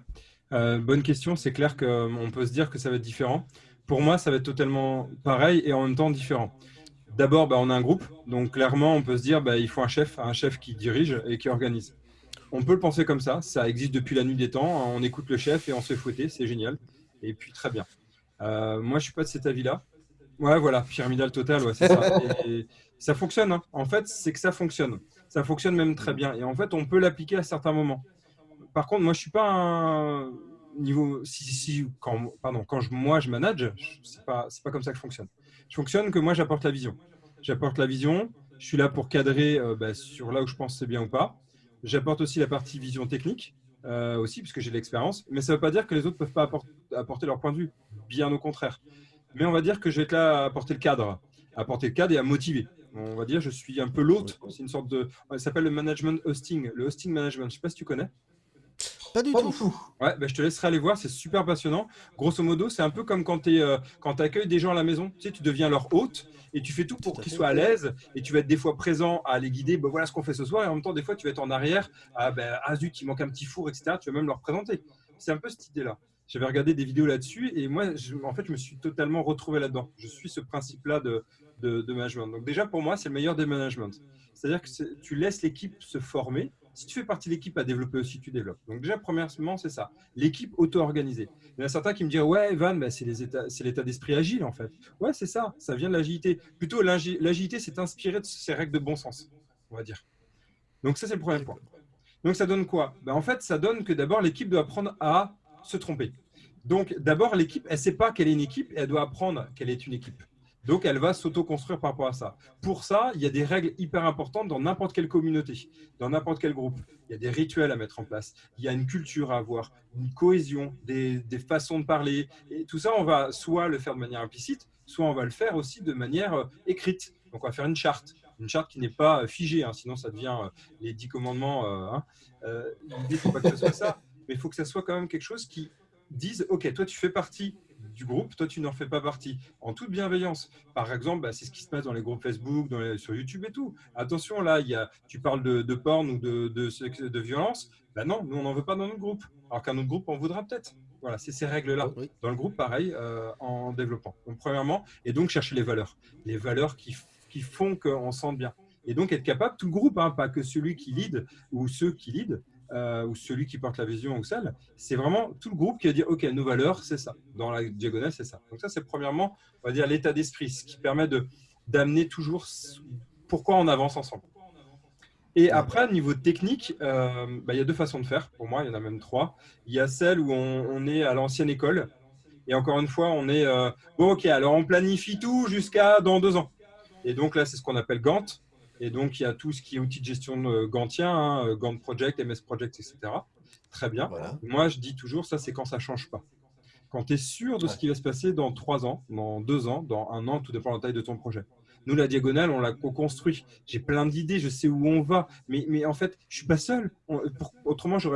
bonne question. C'est clair qu'on peut se dire que ça va être différent. Pour moi, ça va être totalement pareil et en même temps différent. D'abord, bah, on a un groupe, donc clairement, on peut se dire bah, il faut un chef, un chef qui dirige et qui organise. On peut le penser comme ça, ça existe depuis la nuit des temps, on écoute le chef et on se fait fouetter, c'est génial. Et puis très bien. Euh, moi, je suis pas de cet avis-là. Ouais, voilà, pyramidal total, ouais, c'est ça. Et ça fonctionne, hein. en fait, c'est que ça fonctionne. Ça fonctionne même très bien. Et en fait, on peut l'appliquer à certains moments. Par contre, moi, je suis pas un niveau, si, quand, pardon, quand je, moi je manage, c'est pas, pas comme ça que je fonctionne. Je fonctionne que moi j'apporte la vision. J'apporte la vision, je suis là pour cadrer euh, bah, sur là où je pense c'est bien ou pas. J'apporte aussi la partie vision technique, euh, aussi, puisque j'ai de l'expérience. Mais ça ne veut pas dire que les autres ne peuvent pas apporter, leur point de vue. Bien au contraire. Mais on va dire que je vais être là à apporter le cadre, à apporter le cadre et à motiver. On va dire je suis un peu l'hôte. C'est une sorte de. Ça s'appelle le management hosting, le hosting management. Je ne sais pas si tu connais. Pas du tout. Ouais, bah, je te laisserai aller voir, c'est super passionnant. Grosso modo, c'est un peu comme quand tu euh, accueilles des gens à la maison. Tu sais, tu deviens leur hôte et tu fais tout pour qu'ils soient à l'aise et tu vas être des fois présent à les guider. Bah, voilà ce qu'on fait ce soir. Et en même temps, des fois, tu vas être en arrière. Ah, ben, ah zut, il manque un petit four, etc. Tu vas même leur présenter. C'est un peu cette idée-là. J'avais regardé des vidéos là-dessus et moi, en fait, je me suis totalement retrouvé là-dedans. Je suis ce principe-là de, de, de, management. Donc déjà, pour moi, c'est le meilleur des managements. C'est-à-dire que tu laisses l'équipe se former si tu fais partie de l'équipe à développer aussi, tu développes. Donc déjà, premièrement, c'est ça. L'équipe auto-organisée. Il y en a certains qui me disent, ouais, Evan, bah, c'est l'état d'esprit agile, en fait. Ouais, c'est ça. Ça vient de l'agilité. Plutôt, l'agilité, c'est inspiré de ces règles de bon sens, on va dire. Donc ça, c'est le premier point. Donc ça donne quoi? Ben, En fait, ça donne que d'abord, l'équipe doit apprendre à se tromper. Donc d'abord, l'équipe, elle ne sait pas qu'elle est une équipe et elle doit apprendre qu'elle est une équipe. Donc, elle va s'auto-construire par rapport à ça. Pour ça, il y a des règles hyper importantes dans n'importe quelle communauté, dans n'importe quel groupe. Il y a des rituels à mettre en place. Il y a une culture à avoir, une cohésion, des, façons de parler. Et tout ça, on va soit le faire de manière implicite, soit on va le faire aussi de manière euh, écrite. Donc, on va faire une charte. Une charte qui n'est pas euh, figée, hein, sinon ça devient euh, les dix commandements. Hein. Il ne faut pas que ce soit ça, mais il faut que ça soit quand même quelque chose qui dise, OK, toi, tu fais partie du groupe, toi tu n'en fais pas partie, en toute bienveillance. Par exemple, bah, c'est ce qui se passe dans les groupes Facebook, sur YouTube et tout. Attention, là, y a, tu parles de, de porn ou de, de, de violence, bah non, nous on n'en veut pas dans notre groupe, alors qu'un autre groupe en voudra peut-être. Voilà, c'est ces règles-là. Dans le groupe, pareil, euh, en développant. Donc, premièrement, et donc chercher les valeurs. Les valeurs qui, qui font qu'on sente bien. Et donc être capable, tout le groupe, hein, pas que celui qui lead ou ceux qui lead, euh, ou celui qui porte la vision ou celle, c'est vraiment tout le groupe qui va dire, OK, nos valeurs, c'est ça. Dans la diagonale, c'est ça. Donc ça, c'est premièrement, on va dire, l'état d'esprit, ce qui permet d'amener toujours pourquoi on avance ensemble. Et après, niveau technique, euh, bah, il y a deux façons de faire. Pour moi, il y en a même trois. Il y a celle où on, est à l'ancienne école. Et encore une fois, on est, euh, bon, OK, alors on planifie tout jusqu'à dans deux ans. Et donc là, c'est ce qu'on appelle Gantt. Et donc, il y a tout ce qui est outils de gestion de Gantien, hein, Gantt Project, MS Project, etc. Très bien. Moi, je dis toujours, ça, c'est quand ça ne change pas. Quand tu es sûr de ce qui va se passer dans trois ans, dans deux ans, dans un an, tout dépend de la taille de ton projet. Nous, la diagonale, on l'a co-construit. J'ai plein d'idées, je sais où on va. Mais, mais en fait, je ne suis pas seul. autrement, je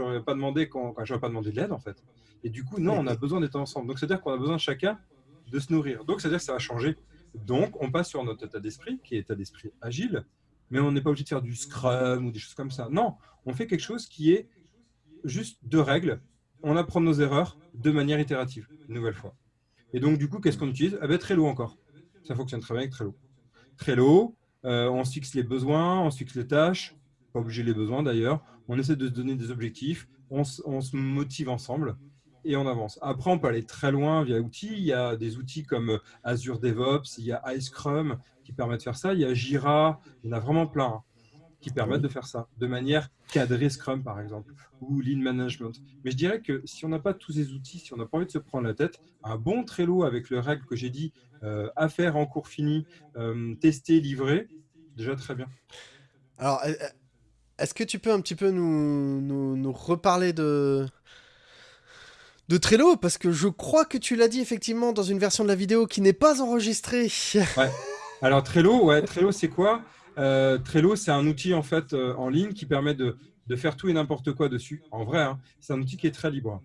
n'aurais pas, demandé quand, pas demandé de l'aide, en fait. Et du coup, non, on a besoin d'être ensemble. Donc, c'est-à-dire qu'on a besoin de chacun de se nourrir. Donc, c'est-à-dire que ça va changer. Donc, on passe sur notre état d'esprit, qui est état d'esprit agile, mais on n'est pas obligé de faire du scrum ou des choses comme ça. Non, on fait quelque chose qui est juste de règles. On apprend nos erreurs de manière itérative, une nouvelle fois. Et donc, du coup, qu'est-ce qu'on utilise? Ah ben, Trello encore. Ça fonctionne très bien avec Trello. Trello, euh, on se fixe les besoins, on se fixe les tâches, pas obligé les besoins d'ailleurs. On essaie de se donner des objectifs, on se motive ensemble et on avance. Après, on peut aller très loin via outils. Il y a des outils comme Azure DevOps, il y a iScrum qui permettent de faire ça. Il y a Jira, il y en a vraiment plein hein, qui permettent de faire ça de manière cadrée Scrum, par exemple, ou Lean Management. Mais je dirais que si on n'a pas tous ces outils, si on n'a pas envie de se prendre la tête, un bon Trello avec le règle que j'ai dit, euh, à en cours fini, euh, tester, livrer, déjà très bien. Alors, est-ce que tu peux un petit peu nous reparler de, de Trello parce que je crois que tu l'as dit effectivement dans une version de la vidéo qui n'est pas enregistrée. Ouais. Alors Trello, ouais, Trello c'est quoi? Euh, Trello c'est un outil en fait euh, en ligne qui permet de, faire tout et n'importe quoi dessus. En vrai, hein, c'est un outil qui est très libre.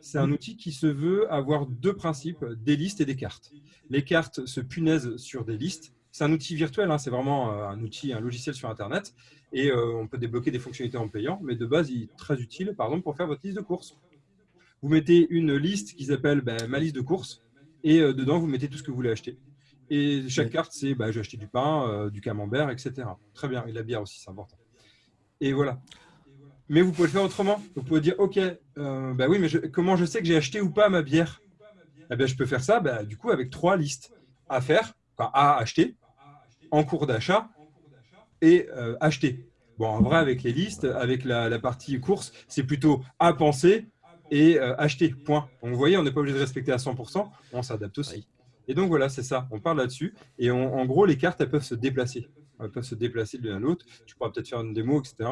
C'est un outil qui se veut avoir deux principes, des listes et des cartes. Les cartes se punaisent sur des listes. C'est un outil virtuel, hein, c'est vraiment euh, un outil, un logiciel sur Internet. Et on peut débloquer des fonctionnalités en payant, mais de base, il est très utile, par exemple, pour faire votre liste de courses vous mettez une liste qui s'appelle ben, ma liste de courses et euh, dedans, vous mettez tout ce que vous voulez acheter. Et chaque carte, c'est bah, je vais acheter du pain, euh, du camembert, etc. Très bien, et la bière aussi, c'est important. Et voilà. Mais vous pouvez le faire autrement. Vous pouvez dire, OK, euh, bah oui, mais comment je sais que j'ai acheté ou pas ma bière? Eh bien, Je peux faire ça bah, du coup avec trois listes à faire, à acheter, en cours d'achat et acheter. Bon, en vrai, avec les listes, avec la, la partie course, c'est plutôt à penser, et acheter, point. Donc, vous voyez, on n'est pas obligé de respecter à 100%, on s'adapte aussi. Et donc, voilà, c'est ça, on parle là-dessus. Et en gros, les cartes, elles peuvent se déplacer. Elles peuvent se déplacer de l'un à l'autre. Tu pourras peut-être faire une démo, etc.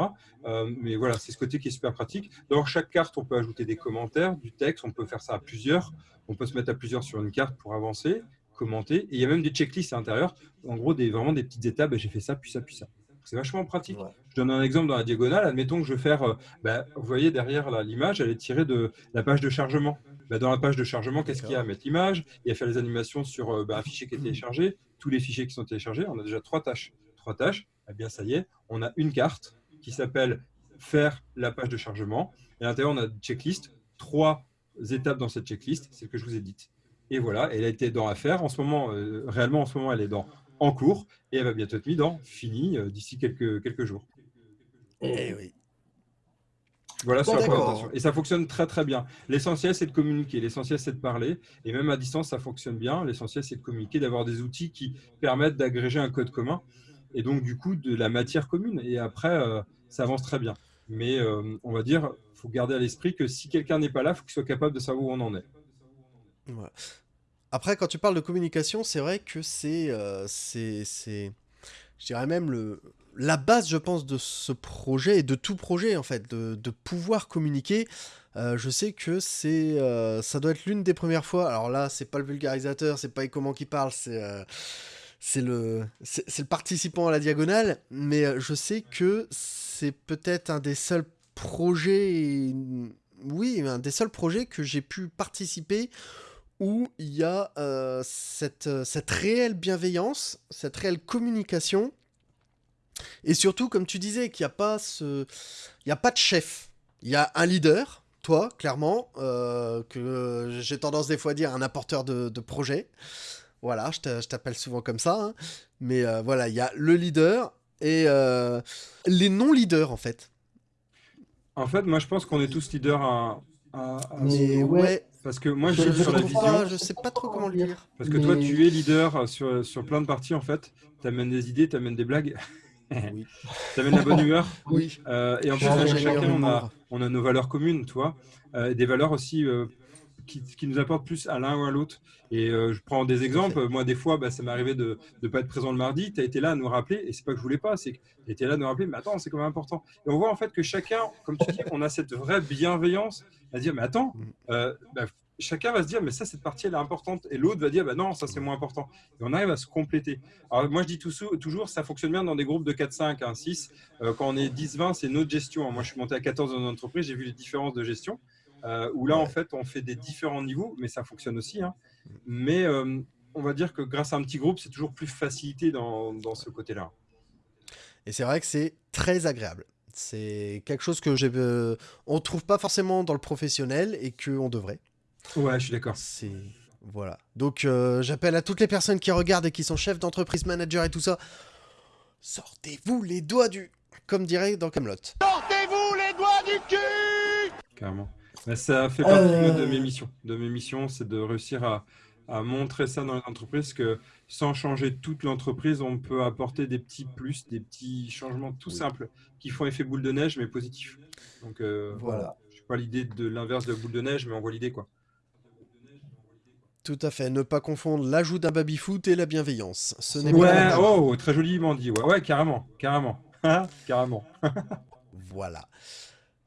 mais voilà, c'est ce côté qui est super pratique. Dans chaque carte, on peut ajouter des commentaires, du texte, on peut faire ça à plusieurs. On peut se mettre à plusieurs sur une carte pour avancer, commenter. Et il y a même des checklists à l'intérieur. En gros, des, vraiment des petites étapes. J'ai fait ça, puis ça, puis ça. C'est vachement pratique. Je donne un exemple dans la diagonale. Admettons que je veux faire, euh, bah, vous voyez derrière l'image, elle est tirée de la page de chargement. Bah, dans la page de chargement, qu'est-ce qu'il y a à mettre l'image? Et à faire les animations sur euh, bah, un fichier qui est téléchargé, tous les fichiers qui sont téléchargés. On a déjà trois tâches. Trois tâches. Eh bien, ça y est, on a une carte qui s'appelle faire la page de chargement. Et à l'intérieur, on a une checklist, trois étapes dans cette checklist, c'est ce que je vous ai dit. Et voilà, elle a été dans Affaires. En ce moment, euh, réellement, en ce moment, elle est dans En cours et elle va bientôt être mise dans Fini euh, d'ici quelques, quelques jours. Eh oui. Voilà sur la présentation. Et ça fonctionne très très bien. L'essentiel, c'est de communiquer. L'essentiel, c'est de parler. Et même à distance, ça fonctionne bien. L'essentiel, c'est de communiquer, d'avoir des outils qui permettent d'agréger un code commun. Et donc, du coup, de la matière commune. Et après, euh, ça avance très bien. Mais on va dire, faut garder à l'esprit que si quelqu'un n'est pas là, il faut qu'il soit capable de savoir où on en est. Après, quand tu parles de communication, c'est vrai que c'est, euh, je dirais même le, la base, je pense, de ce projet et de tout projet en fait, de, pouvoir communiquer. Euh, je sais que c'est, euh, ça doit être l'une des premières fois. Alors là, c'est pas le vulgarisateur, c'est pas comment qui parle, c'est c'est le, c'est le participant à la diagonale, mais je sais que c'est peut-être un des seuls projet, oui, un des seuls projets que j'ai pu participer où il y a euh, cette, euh, cette réelle bienveillance, cette réelle communication, et surtout, comme tu disais, qu'il n'y a pas ce, il y a pas de chef, il y a un leader, toi, clairement, euh, que j'ai tendance des fois à dire un apporteur de, projet. Voilà, je t'appelle souvent comme ça. Hein. Mais voilà, il y a le leader et les non-leaders, en fait. En fait, moi, je pense qu'on est tous leaders à. Mais ouais. Parce que moi, je, sur la vision. je sais pas trop comment le dire. Parce que toi, tu es leader sur, sur plein de parties, en fait. Tu amènes des idées, tu amènes des blagues. Oui. tu amènes la bonne humeur. Oui. Euh, et en plus, chacun, on a, on a nos valeurs communes, toi. Euh, des valeurs aussi euh, qui, qui, nous apportent plus à l'un ou à l'autre. Et euh, je prends des exemples. Moi, des fois, bah, ça m'est arrivé de ne pas être présent le mardi. Tu as été là à nous rappeler. Et c'est pas que je voulais pas, c'est que tu étais là à nous rappeler. Mais attends, c'est quand même important. Et on voit en fait que chacun, comme tu dis, on a cette vraie bienveillance à dire, mais attends, mm. euh, bah, chacun va se dire, mais ça, cette partie, elle est importante. Et l'autre va dire, bah non, ça, c'est moins important. Et on arrive à se compléter. Alors, moi, je dis toujours, ça fonctionne bien dans des groupes de 4, 5, 1, 6. quand on est 10, 20, c'est notre gestion. Moi, je suis monté à 14 dans une entreprise, j'ai vu les différences de gestion. Euh, où là, en fait, on fait des différents niveaux, mais ça fonctionne aussi. Hein. Mais euh, on va dire que grâce à un petit groupe, c'est toujours plus facilité dans, dans ce côté-là. Et c'est vrai que c'est très agréable. C'est quelque chose que j'ai, euh, on trouve pas forcément dans le professionnel et qu'on devrait. Ouais, je suis d'accord. C'est voilà. Donc j'appelle à toutes les personnes qui regardent et qui sont chefs d'entreprise, managers et tout ça. Sortez-vous les doigts du, comme dirait dans Camelot. Sortez-vous les doigts du cul. Carrément ça fait partie de euh. mes missions. De mes missions, c'est de réussir à, montrer ça dans l'entreprise que sans changer toute l'entreprise, on peut apporter des petits plus, des petits changements tout simples qui font effet boule de neige, mais positif. Donc euh, voilà. Je suis pas l'idée de l'inverse de boule de neige, mais on voit l'idée quoi. Tout à fait. Ne pas confondre l'ajout d'un baby-foot et la bienveillance. Ce n'est ouais, oh, très joliment dit. Ouais, ouais carrément, carrément, carrément. voilà.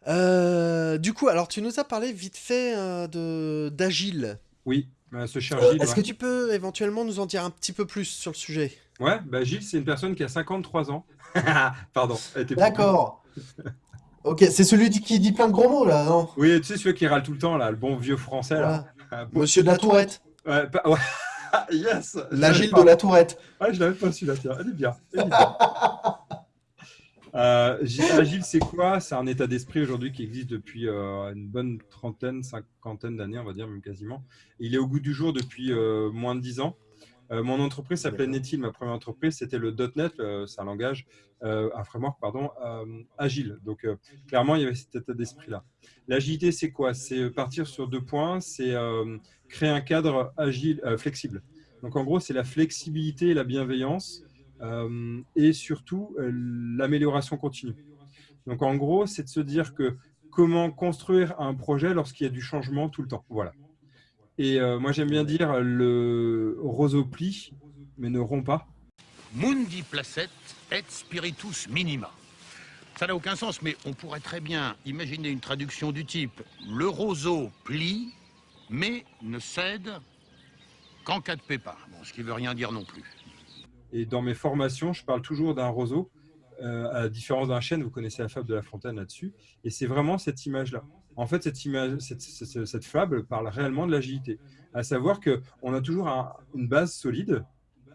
Euh, du coup, alors tu nous as parlé vite fait euh, de d'Agile. Oui, euh, ce cher Gilles. Est-ce que tu peux éventuellement nous en dire un petit peu plus sur le sujet? Ouais, bah Gilles, c'est une personne qui a 53 ans. Pardon. D'accord. ok, c'est celui qui dit plein de gros mots là, non? Oui, tu sais, celui qui râle tout le temps là, le bon vieux français là. Monsieur de la Tourette. Ouais, ouais. yes L'Agile de la Tourette. Ouais, je l'avais pas su là, tiens. Elle est bien. Elle est bien. Euh, agile, c'est quoi? C'est un état d'esprit aujourd'hui qui existe depuis euh, une bonne trentaine, cinquantaine d'années, on va dire, même quasiment. Il est au goût du jour depuis euh, moins de dix ans. mon entreprise s'appelait Netil, ma première entreprise, c'était le .NET, c'est un langage, un framework, pardon, agile. Donc, clairement, il y avait cet état d'esprit-là. L'agilité, c'est quoi? C'est partir sur deux points, c'est créer un cadre agile, flexible. Donc, en gros, c'est la flexibilité et la bienveillance et surtout euh, l'amélioration continue. Donc en gros, c'est de se dire que comment construire un projet lorsqu'il y a du changement tout le temps. Voilà. Et euh, moi, j'aime bien dire le roseau plie, mais ne rompt pas. Mundi placet et spiritus minima. Ça n'a aucun sens, mais on pourrait très bien imaginer une traduction du type le roseau plie, mais ne cède qu'en cas de pépin. Bon, ce qui veut rien dire non plus. Et dans mes formations, je parle toujours d'un roseau, euh, à la différence d'un chêne, vous connaissez la fable de La Fontaine là-dessus, et c'est vraiment cette image-là. En fait, cette, image, cette, fable parle réellement de l'agilité, à savoir qu'on a toujours une base solide,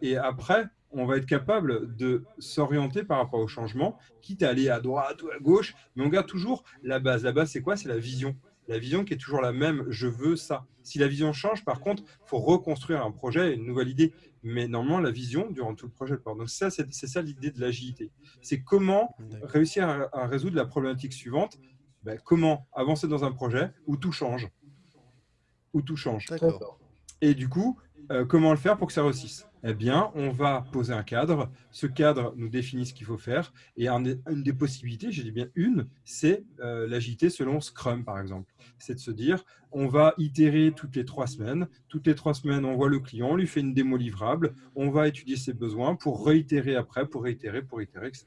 et après, on va être capable de s'orienter par rapport au changement, quitte à aller à droite ou à gauche, mais on garde toujours la base. La base, c'est quoi? C'est la vision. La vision qui est toujours la même, je veux ça. Si la vision change, par contre, il faut reconstruire un projet, une nouvelle idée. Mais normalement, la vision durant tout le projet. Donc ça, c'est ça l'idée de l'agilité. C'est comment réussir à, résoudre la problématique suivante. Ben, comment avancer dans un projet où tout change. Où tout change. Et du coup, euh, comment le faire pour que ça réussisse Eh bien, on va poser un cadre. Ce cadre nous définit ce qu'il faut faire. Et une des possibilités, j'ai dit bien une, c'est euh, l'agilité selon Scrum, par exemple. C'est de se dire, on va itérer toutes les trois semaines. Toutes les trois semaines, on voit le client, on lui fait une démo livrable, on va étudier ses besoins pour réitérer après, pour réitérer, pour réitérer, etc.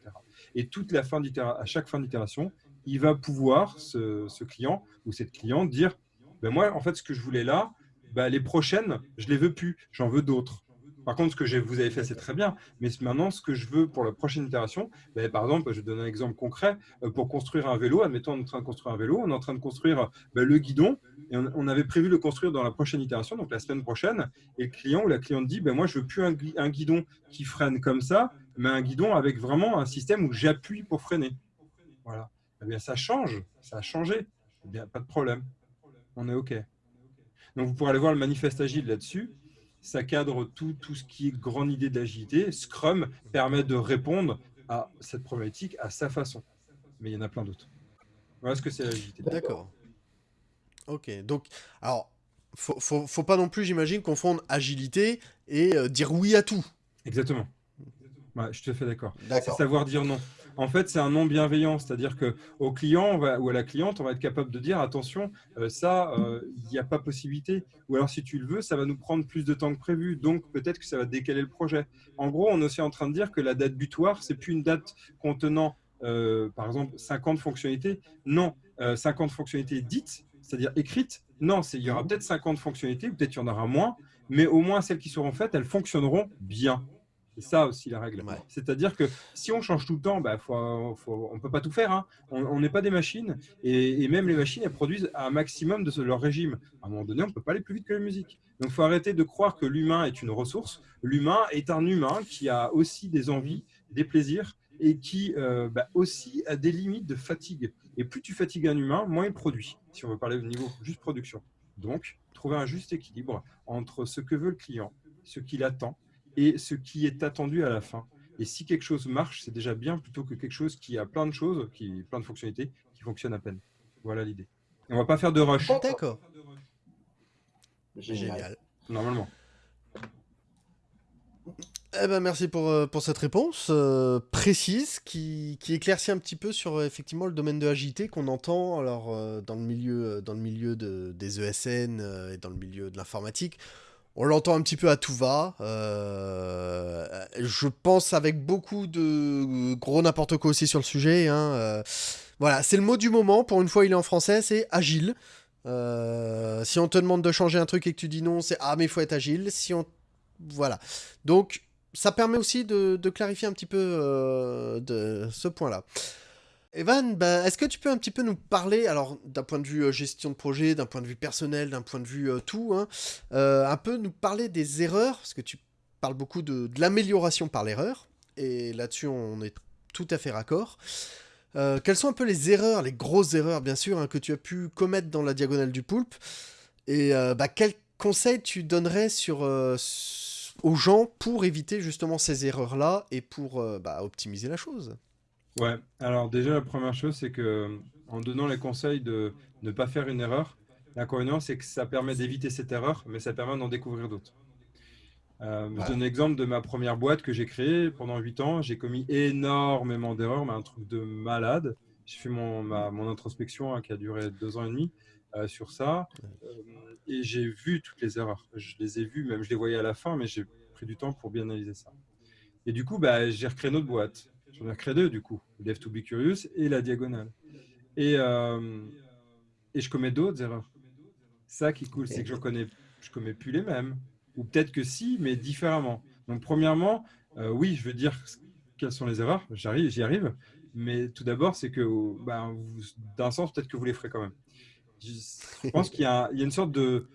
Et toute la fin à chaque fin d'itération, il va pouvoir, ce, client ou cette cliente, dire, ben moi, en fait, ce que je voulais là, bah, les prochaines, je les veux plus, j'en veux d'autres. Par contre, ce que vous avez fait, c'est très bien. Mais maintenant, ce que je veux pour la prochaine itération, bah, par exemple, je donne un exemple concret. Euh, pour construire un vélo, admettons, on est en train de construire un vélo, on est en train de construire bah, le guidon. Et on, avait prévu le construire dans la prochaine itération, donc la semaine prochaine. Et le client ou la cliente dit, moi, je veux plus un, guidon qui freine comme ça, mais un guidon avec vraiment un système où j'appuie pour freiner. Voilà. Eh bien, ça change, ça a changé. Eh bien, pas de problème. On est OK. Donc, vous pourrez aller voir le manifeste agile là-dessus. Ça cadre tout, tout ce qui est grande idée de l'agilité. Scrum permet de répondre à cette problématique à sa façon. Mais il y en a plein d'autres. Voilà ce que c'est l'agilité. D'accord. Ok, donc, alors, faut, faut, faut pas non plus, j'imagine, confondre agilité et euh, dire oui à tout. Exactement. Ouais, je te fais d'accord. C'est savoir dire non en fait, c'est un non bienveillant. C'est-à-dire qu'au client ou à la cliente, on va être capable de dire attention, euh, ça, euh, il n'y a pas possibilité. Ou alors, si tu le veux, ça va nous prendre plus de temps que prévu. Donc, peut-être que ça va décaler le projet. En gros, on est aussi en train de dire que la date butoir, c'est plus une date contenant, euh, par exemple, 50 fonctionnalités. Non, 50 fonctionnalités dites, c'est-à-dire écrites. Non, il y aura peut-être 50 fonctionnalités, peut-être il y en aura moins, mais au moins celles qui seront faites, elles fonctionneront bien. C'est ça aussi la règle. C'est-à-dire que si on change tout le temps, bah, on ne peut pas tout faire. Hein. On n'est pas des machines. Et, même les machines, elles produisent un maximum de leur régime. À un moment donné, on ne peut pas aller plus vite que la musique. Donc, il faut arrêter de croire que l'humain est une ressource. L'humain est un humain qui a aussi des envies, des plaisirs et qui euh, bah, aussi a des limites de fatigue. Et plus tu fatigues un humain, moins il produit, si on veut parler au niveau juste production. Donc, trouver un juste équilibre entre ce que veut le client, ce qu'il attend, et ce qui est attendu à la fin. Et si quelque chose marche, c'est déjà bien plutôt que quelque chose qui a plein de choses, qui plein de fonctionnalités, qui fonctionnent à peine. Voilà l'idée. On va pas faire de rush. D'accord. Génial. Normalement. Eh ben, merci pour, euh, pour cette réponse euh, précise qui, qui, éclaircit un petit peu sur euh, effectivement le domaine de l'agilité qu'on entend alors dans le milieu, dans le milieu de, des ESN et dans le milieu de l'informatique. On l'entend un petit peu à tout va. Euh, je pense avec beaucoup de gros n'importe quoi aussi sur le sujet. Hein, euh, voilà, c'est le mot du moment. Pour une fois, il est en français, c'est agile. Euh, si on te demande de changer un truc et que tu dis non, c'est ah mais il faut être agile. Si on voilà, donc ça permet aussi de, de clarifier un petit peu de ce point-là. Evan, bah, est-ce que tu peux un petit peu nous parler, alors d'un point de vue euh, gestion de projet, d'un point de vue personnel, d'un point de vue euh, tout, hein, euh, un peu nous parler des erreurs, parce que tu parles beaucoup de, l'amélioration par l'erreur, et là-dessus on est tout à fait raccord. quelles sont un peu les erreurs, les grosses erreurs bien sûr, hein, que tu as pu commettre dans la diagonale du poulpe, et bah, quels conseils tu donnerais sur, aux gens pour éviter justement ces erreurs-là et pour bah, optimiser la chose? Ouais, alors déjà, la première chose, c'est que en donnant les conseils de ne pas faire une erreur, l'inconvénient, c'est que ça permet d'éviter cette erreur, mais ça permet d'en découvrir d'autres. Euh, je donne l'exemple de ma première boîte que j'ai créée pendant 8 ans. J'ai commis énormément d'erreurs, mais un truc de malade. j'ai fait mon, mon introspection hein, qui a duré deux ans et demi sur ça. et j'ai vu toutes les erreurs. Je les ai vues, même je les voyais à la fin, mais j'ai pris du temps pour bien analyser ça. Et du coup, bah, j'ai recréé notre boîte. J'en ai recréé deux, du coup. Dev to be curious et la diagonale. Et, et je commets d'autres erreurs. Ça qui est cool, c'est que je connais, je commets plus les mêmes. Ou peut-être que si, mais différemment. Donc, premièrement, oui, je veux dire quelles sont les erreurs. J'arrive, j'y arrive. Mais tout d'abord, c'est que, ben, d'un sens, peut-être que vous les ferez quand même. Je pense qu'il y, a une sorte de,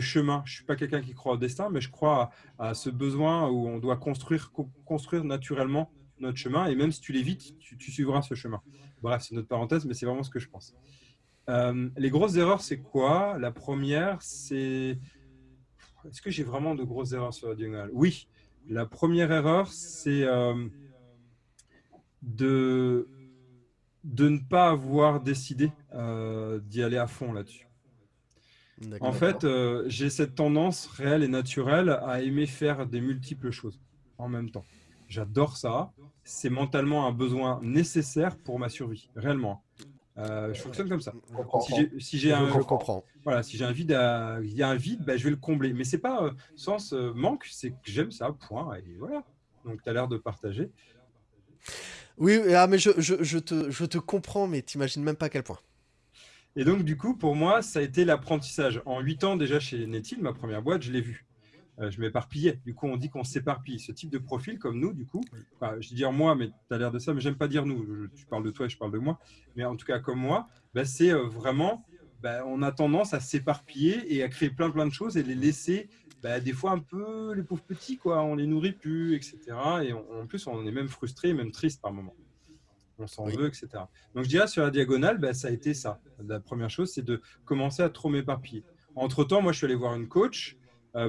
chemin. Je ne suis pas quelqu'un qui croit au destin, mais je crois à, ce besoin où on doit construire, construire naturellement notre chemin. Et même si tu l'évites, tu, tu suivras ce chemin. Bref, c'est une autre parenthèse, mais c'est vraiment ce que je pense. Euh, les grosses erreurs, c'est quoi? La première, c'est... Est-ce que j'ai vraiment de grosses erreurs sur la diagonale? Oui. La première erreur, c'est... Euh, de, de ne pas avoir décidé euh, d'y aller à fond là-dessus. En fait, j'ai cette tendance réelle et naturelle à aimer faire des multiples choses en même temps. J'adore ça. C'est mentalement un besoin nécessaire pour ma survie, réellement. Euh, je fonctionne comme ça. Si j'ai un, je comprends. Voilà, si j'ai un vide, il y a un vide, ben, je vais le combler. Mais c'est pas sens manque, c'est que j'aime ça, point. Et voilà. Donc, tu as l'air de partager. Oui, ah, mais je, je, je, te, je te comprends, mais t'imagines même pas à quel point. Et donc, du coup, pour moi, ça a été l'apprentissage. En huit ans déjà chez Netil, ma première boîte, je l'ai vu. Euh, je m'éparpillais. Du coup, on dit qu'on s'éparpille. Ce type de profil, comme nous, du coup, je dis dire moi, mais tu as l'air de ça, mais j'aime pas dire nous. tu parles de toi et je parle de moi. Mais en tout cas, comme moi, bah, c'est euh, vraiment, bah, on a tendance à s'éparpiller et à créer plein, plein de choses et les laisser bah, des fois un peu les pauvres petits, quoi. On les nourrit plus, etc. Et en plus, on est même frustré, même triste par moment. On s'en veut, etc. Donc je dirais sur la diagonale, bah, ça a été ça. La première chose, c'est de commencer à trop m'éparpiller. Entre-temps, moi, je suis allé voir une coach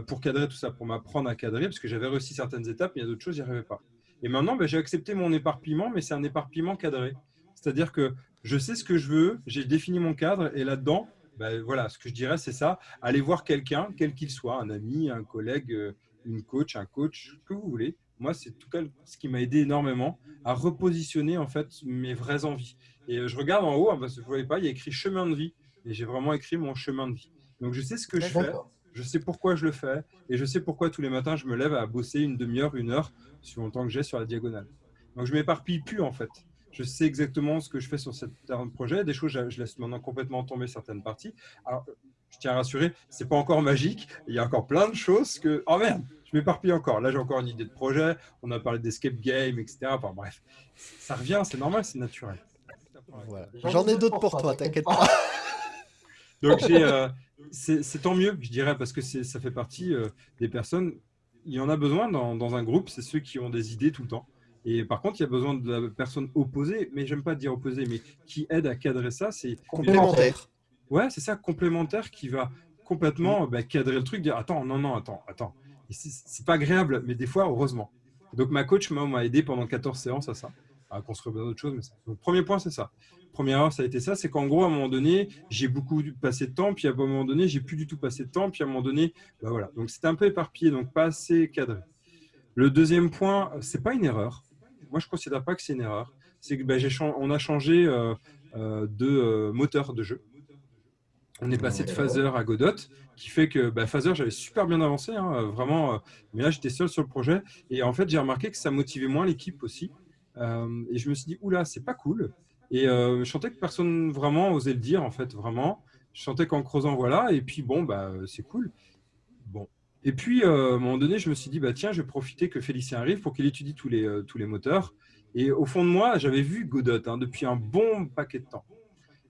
pour cadrer tout ça, pour m'apprendre à cadrer, parce que j'avais réussi certaines étapes, mais il y a d'autres choses, j'y arrivais pas. Et maintenant, bah, j'ai accepté mon éparpillement, mais c'est un éparpillement cadré. C'est-à-dire que je sais ce que je veux, j'ai défini mon cadre, et là-dedans, ben, voilà, ce que je dirais, c'est ça. Allez voir quelqu'un, quel qu'il soit, un ami, un collègue, euh, une coach, un coach, que vous voulez. Moi, c'est tout cas ce qui m'a aidé énormément à repositionner en fait mes vraies envies. Et euh, je regarde en haut, hein, parce que vous ne voyez pas, il y a écrit chemin de vie. Et j'ai vraiment écrit mon chemin de vie. Donc, je sais ce que je fais, je sais pourquoi je le fais, et je sais pourquoi tous les matins, je me lève à bosser une demi-heure, une heure, sur le temps que j'ai sur la diagonale. Donc, je m'éparpille plus en fait je sais exactement ce que je fais sur certains projet. Des choses, je, laisse maintenant complètement tomber certaines parties. Alors, je tiens à rassurer, c'est pas encore magique. Il y a encore plein de choses que. Oh merde, je m'éparpille encore. Là, j'ai encore une idée de projet. On a parlé d'escape game, etc. Enfin bref, ça revient, c'est normal, c'est naturel. J'en ai d'autres pour toi, t'inquiète pas. Donc, euh, c'est tant mieux, je dirais, parce que ça fait partie euh, des personnes. Il y en a besoin dans, dans un groupe, c'est ceux qui ont des idées tout le temps. Et par contre, il y a besoin de la personne opposée, mais j'aime pas dire opposée, mais qui aide à cadrer ça. C'est complémentaire. Ouais, c'est ça, complémentaire qui va complètement bah, cadrer le truc, dire attends, non, non, attends, attends. C'est pas agréable, mais des fois, heureusement. Donc, ma coach m'a aidé pendant 14 séances à ça, à construire d'autres choses. Mais ça. Donc, premier point, c'est ça. Première heure, ça a été ça, c'est qu'en gros, à un moment donné, j'ai beaucoup passé de temps, puis à un moment donné, j'ai plus du tout passé de temps, puis à un moment donné, bah voilà. Donc, c'était un peu éparpillé, donc pas assez cadré. Le deuxième point, c'est pas une erreur moi, je ne considère pas que c'est une erreur. C'est que ben, on a changé euh, euh, de euh, moteur de jeu. On est passé de Phaser à Godot, qui fait que bah, Phaser, j'avais super bien avancé, hein, vraiment. mais là, j'étais seul sur le projet. Et en fait, j'ai remarqué que ça motivait moins l'équipe aussi. Et je me suis dit, oula, c'est pas cool. Et je sentais que personne vraiment osait le dire, en fait, vraiment. Je sentais qu'en creusant, voilà. Et puis, bon, bah, c'est cool. Bon, et puis, euh, à un moment donné, je me suis dit, bah, tiens, je vais profiter que Félicien arrive pour qu'il étudie tous les, euh, tous les moteurs. Et au fond de moi, j'avais vu Godot hein, depuis un bon paquet de temps.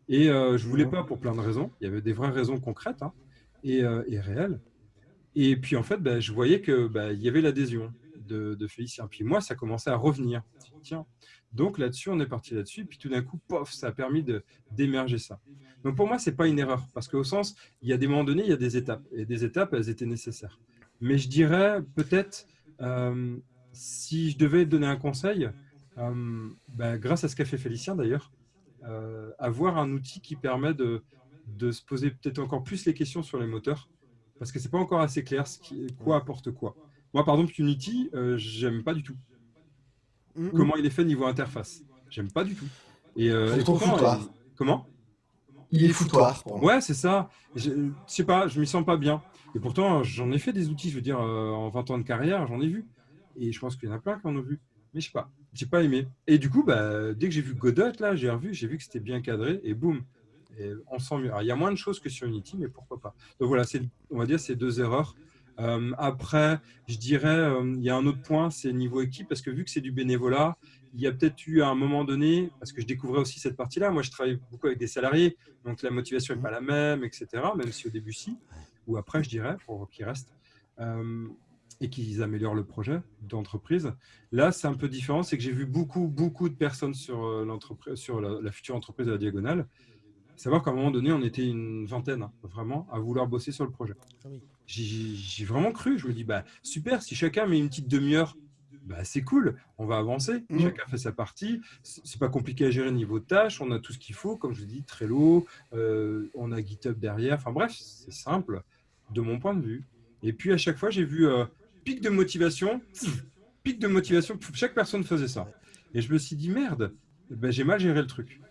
Et euh, je ne voulais pas pour plein de raisons. Il y avait des vraies raisons concrètes hein, et, et, réelles. Et puis, en fait, bah, je voyais qu'il bah, y avait l'adhésion de, Félicien. Puis moi, ça commençait à revenir. Tiens. Donc là-dessus, on est parti là-dessus. Puis tout d'un coup, pof, ça a permis d'émerger ça. Donc pour moi, ce n'est pas une erreur, parce qu'au sens, il y a des moments donnés, il y a des étapes, et des étapes, elles étaient nécessaires. Mais je dirais peut-être, euh, si je devais donner un conseil, euh, ben, grâce à ce qu'a fait Félicien d'ailleurs, euh, avoir un outil qui permet de, de se poser peut-être encore plus les questions sur les moteurs, parce que ce n'est pas encore assez clair ce qui, quoi apporte quoi. Moi, par exemple, Unity, j'aime pas du tout. Mm-hmm. Comment il est fait niveau interface? J'aime pas du tout. Et, euh, comment? Il est foutoir. Ouais, c'est ça. Je sais pas, je m'y sens pas bien. Et pourtant, j'en ai fait des outils, je veux dire, euh, en 20 ans de carrière, j'en ai vu. Et je pense qu'il y en a plein qui en ont vu. Mais je sais pas, j'ai pas aimé. Et du coup, bah, dès que j'ai vu Godot, là, j'ai revu, j'ai vu que c'était bien cadré, et boum, et on sent mieux. il y a moins de choses que sur Unity, mais pourquoi pas. Donc voilà, on va dire ces deux erreurs. Euh, après, je dirais, euh, il y a un autre point, c'est niveau équipe, parce que vu que c'est du bénévolat, il y a peut-être eu à un moment donné, parce que je découvrais aussi cette partie-là, moi je travaille beaucoup avec des salariés, donc la motivation n'est pas la même, etc., même si au début si, ou après je dirais, pour qu'ils restent, euh, et qu'ils améliorent le projet d'entreprise. Là, c'est un peu différent, c'est que j'ai vu beaucoup, beaucoup de personnes sur, sur la, future entreprise de la Diagonale, savoir qu'à un moment donné, on était une vingtaine, hein, vraiment, à vouloir bosser sur le projet. Ah j'ai vraiment cru. Je me dis, bah, super, si chacun met une petite demi-heure, bah, c'est cool, on va avancer. Mmh. Chacun fait sa partie. C'est pas compliqué à gérer niveau de tâches. On a tout ce qu'il faut, comme je vous dis, Trello, euh, on a GitHub derrière. Enfin bref, c'est simple de mon point de vue. Et puis à chaque fois, j'ai vu euh, pic de motivation, pic de motivation. Chaque personne faisait ça. Et je me suis dit, merde, ben, j'ai mal géré le truc.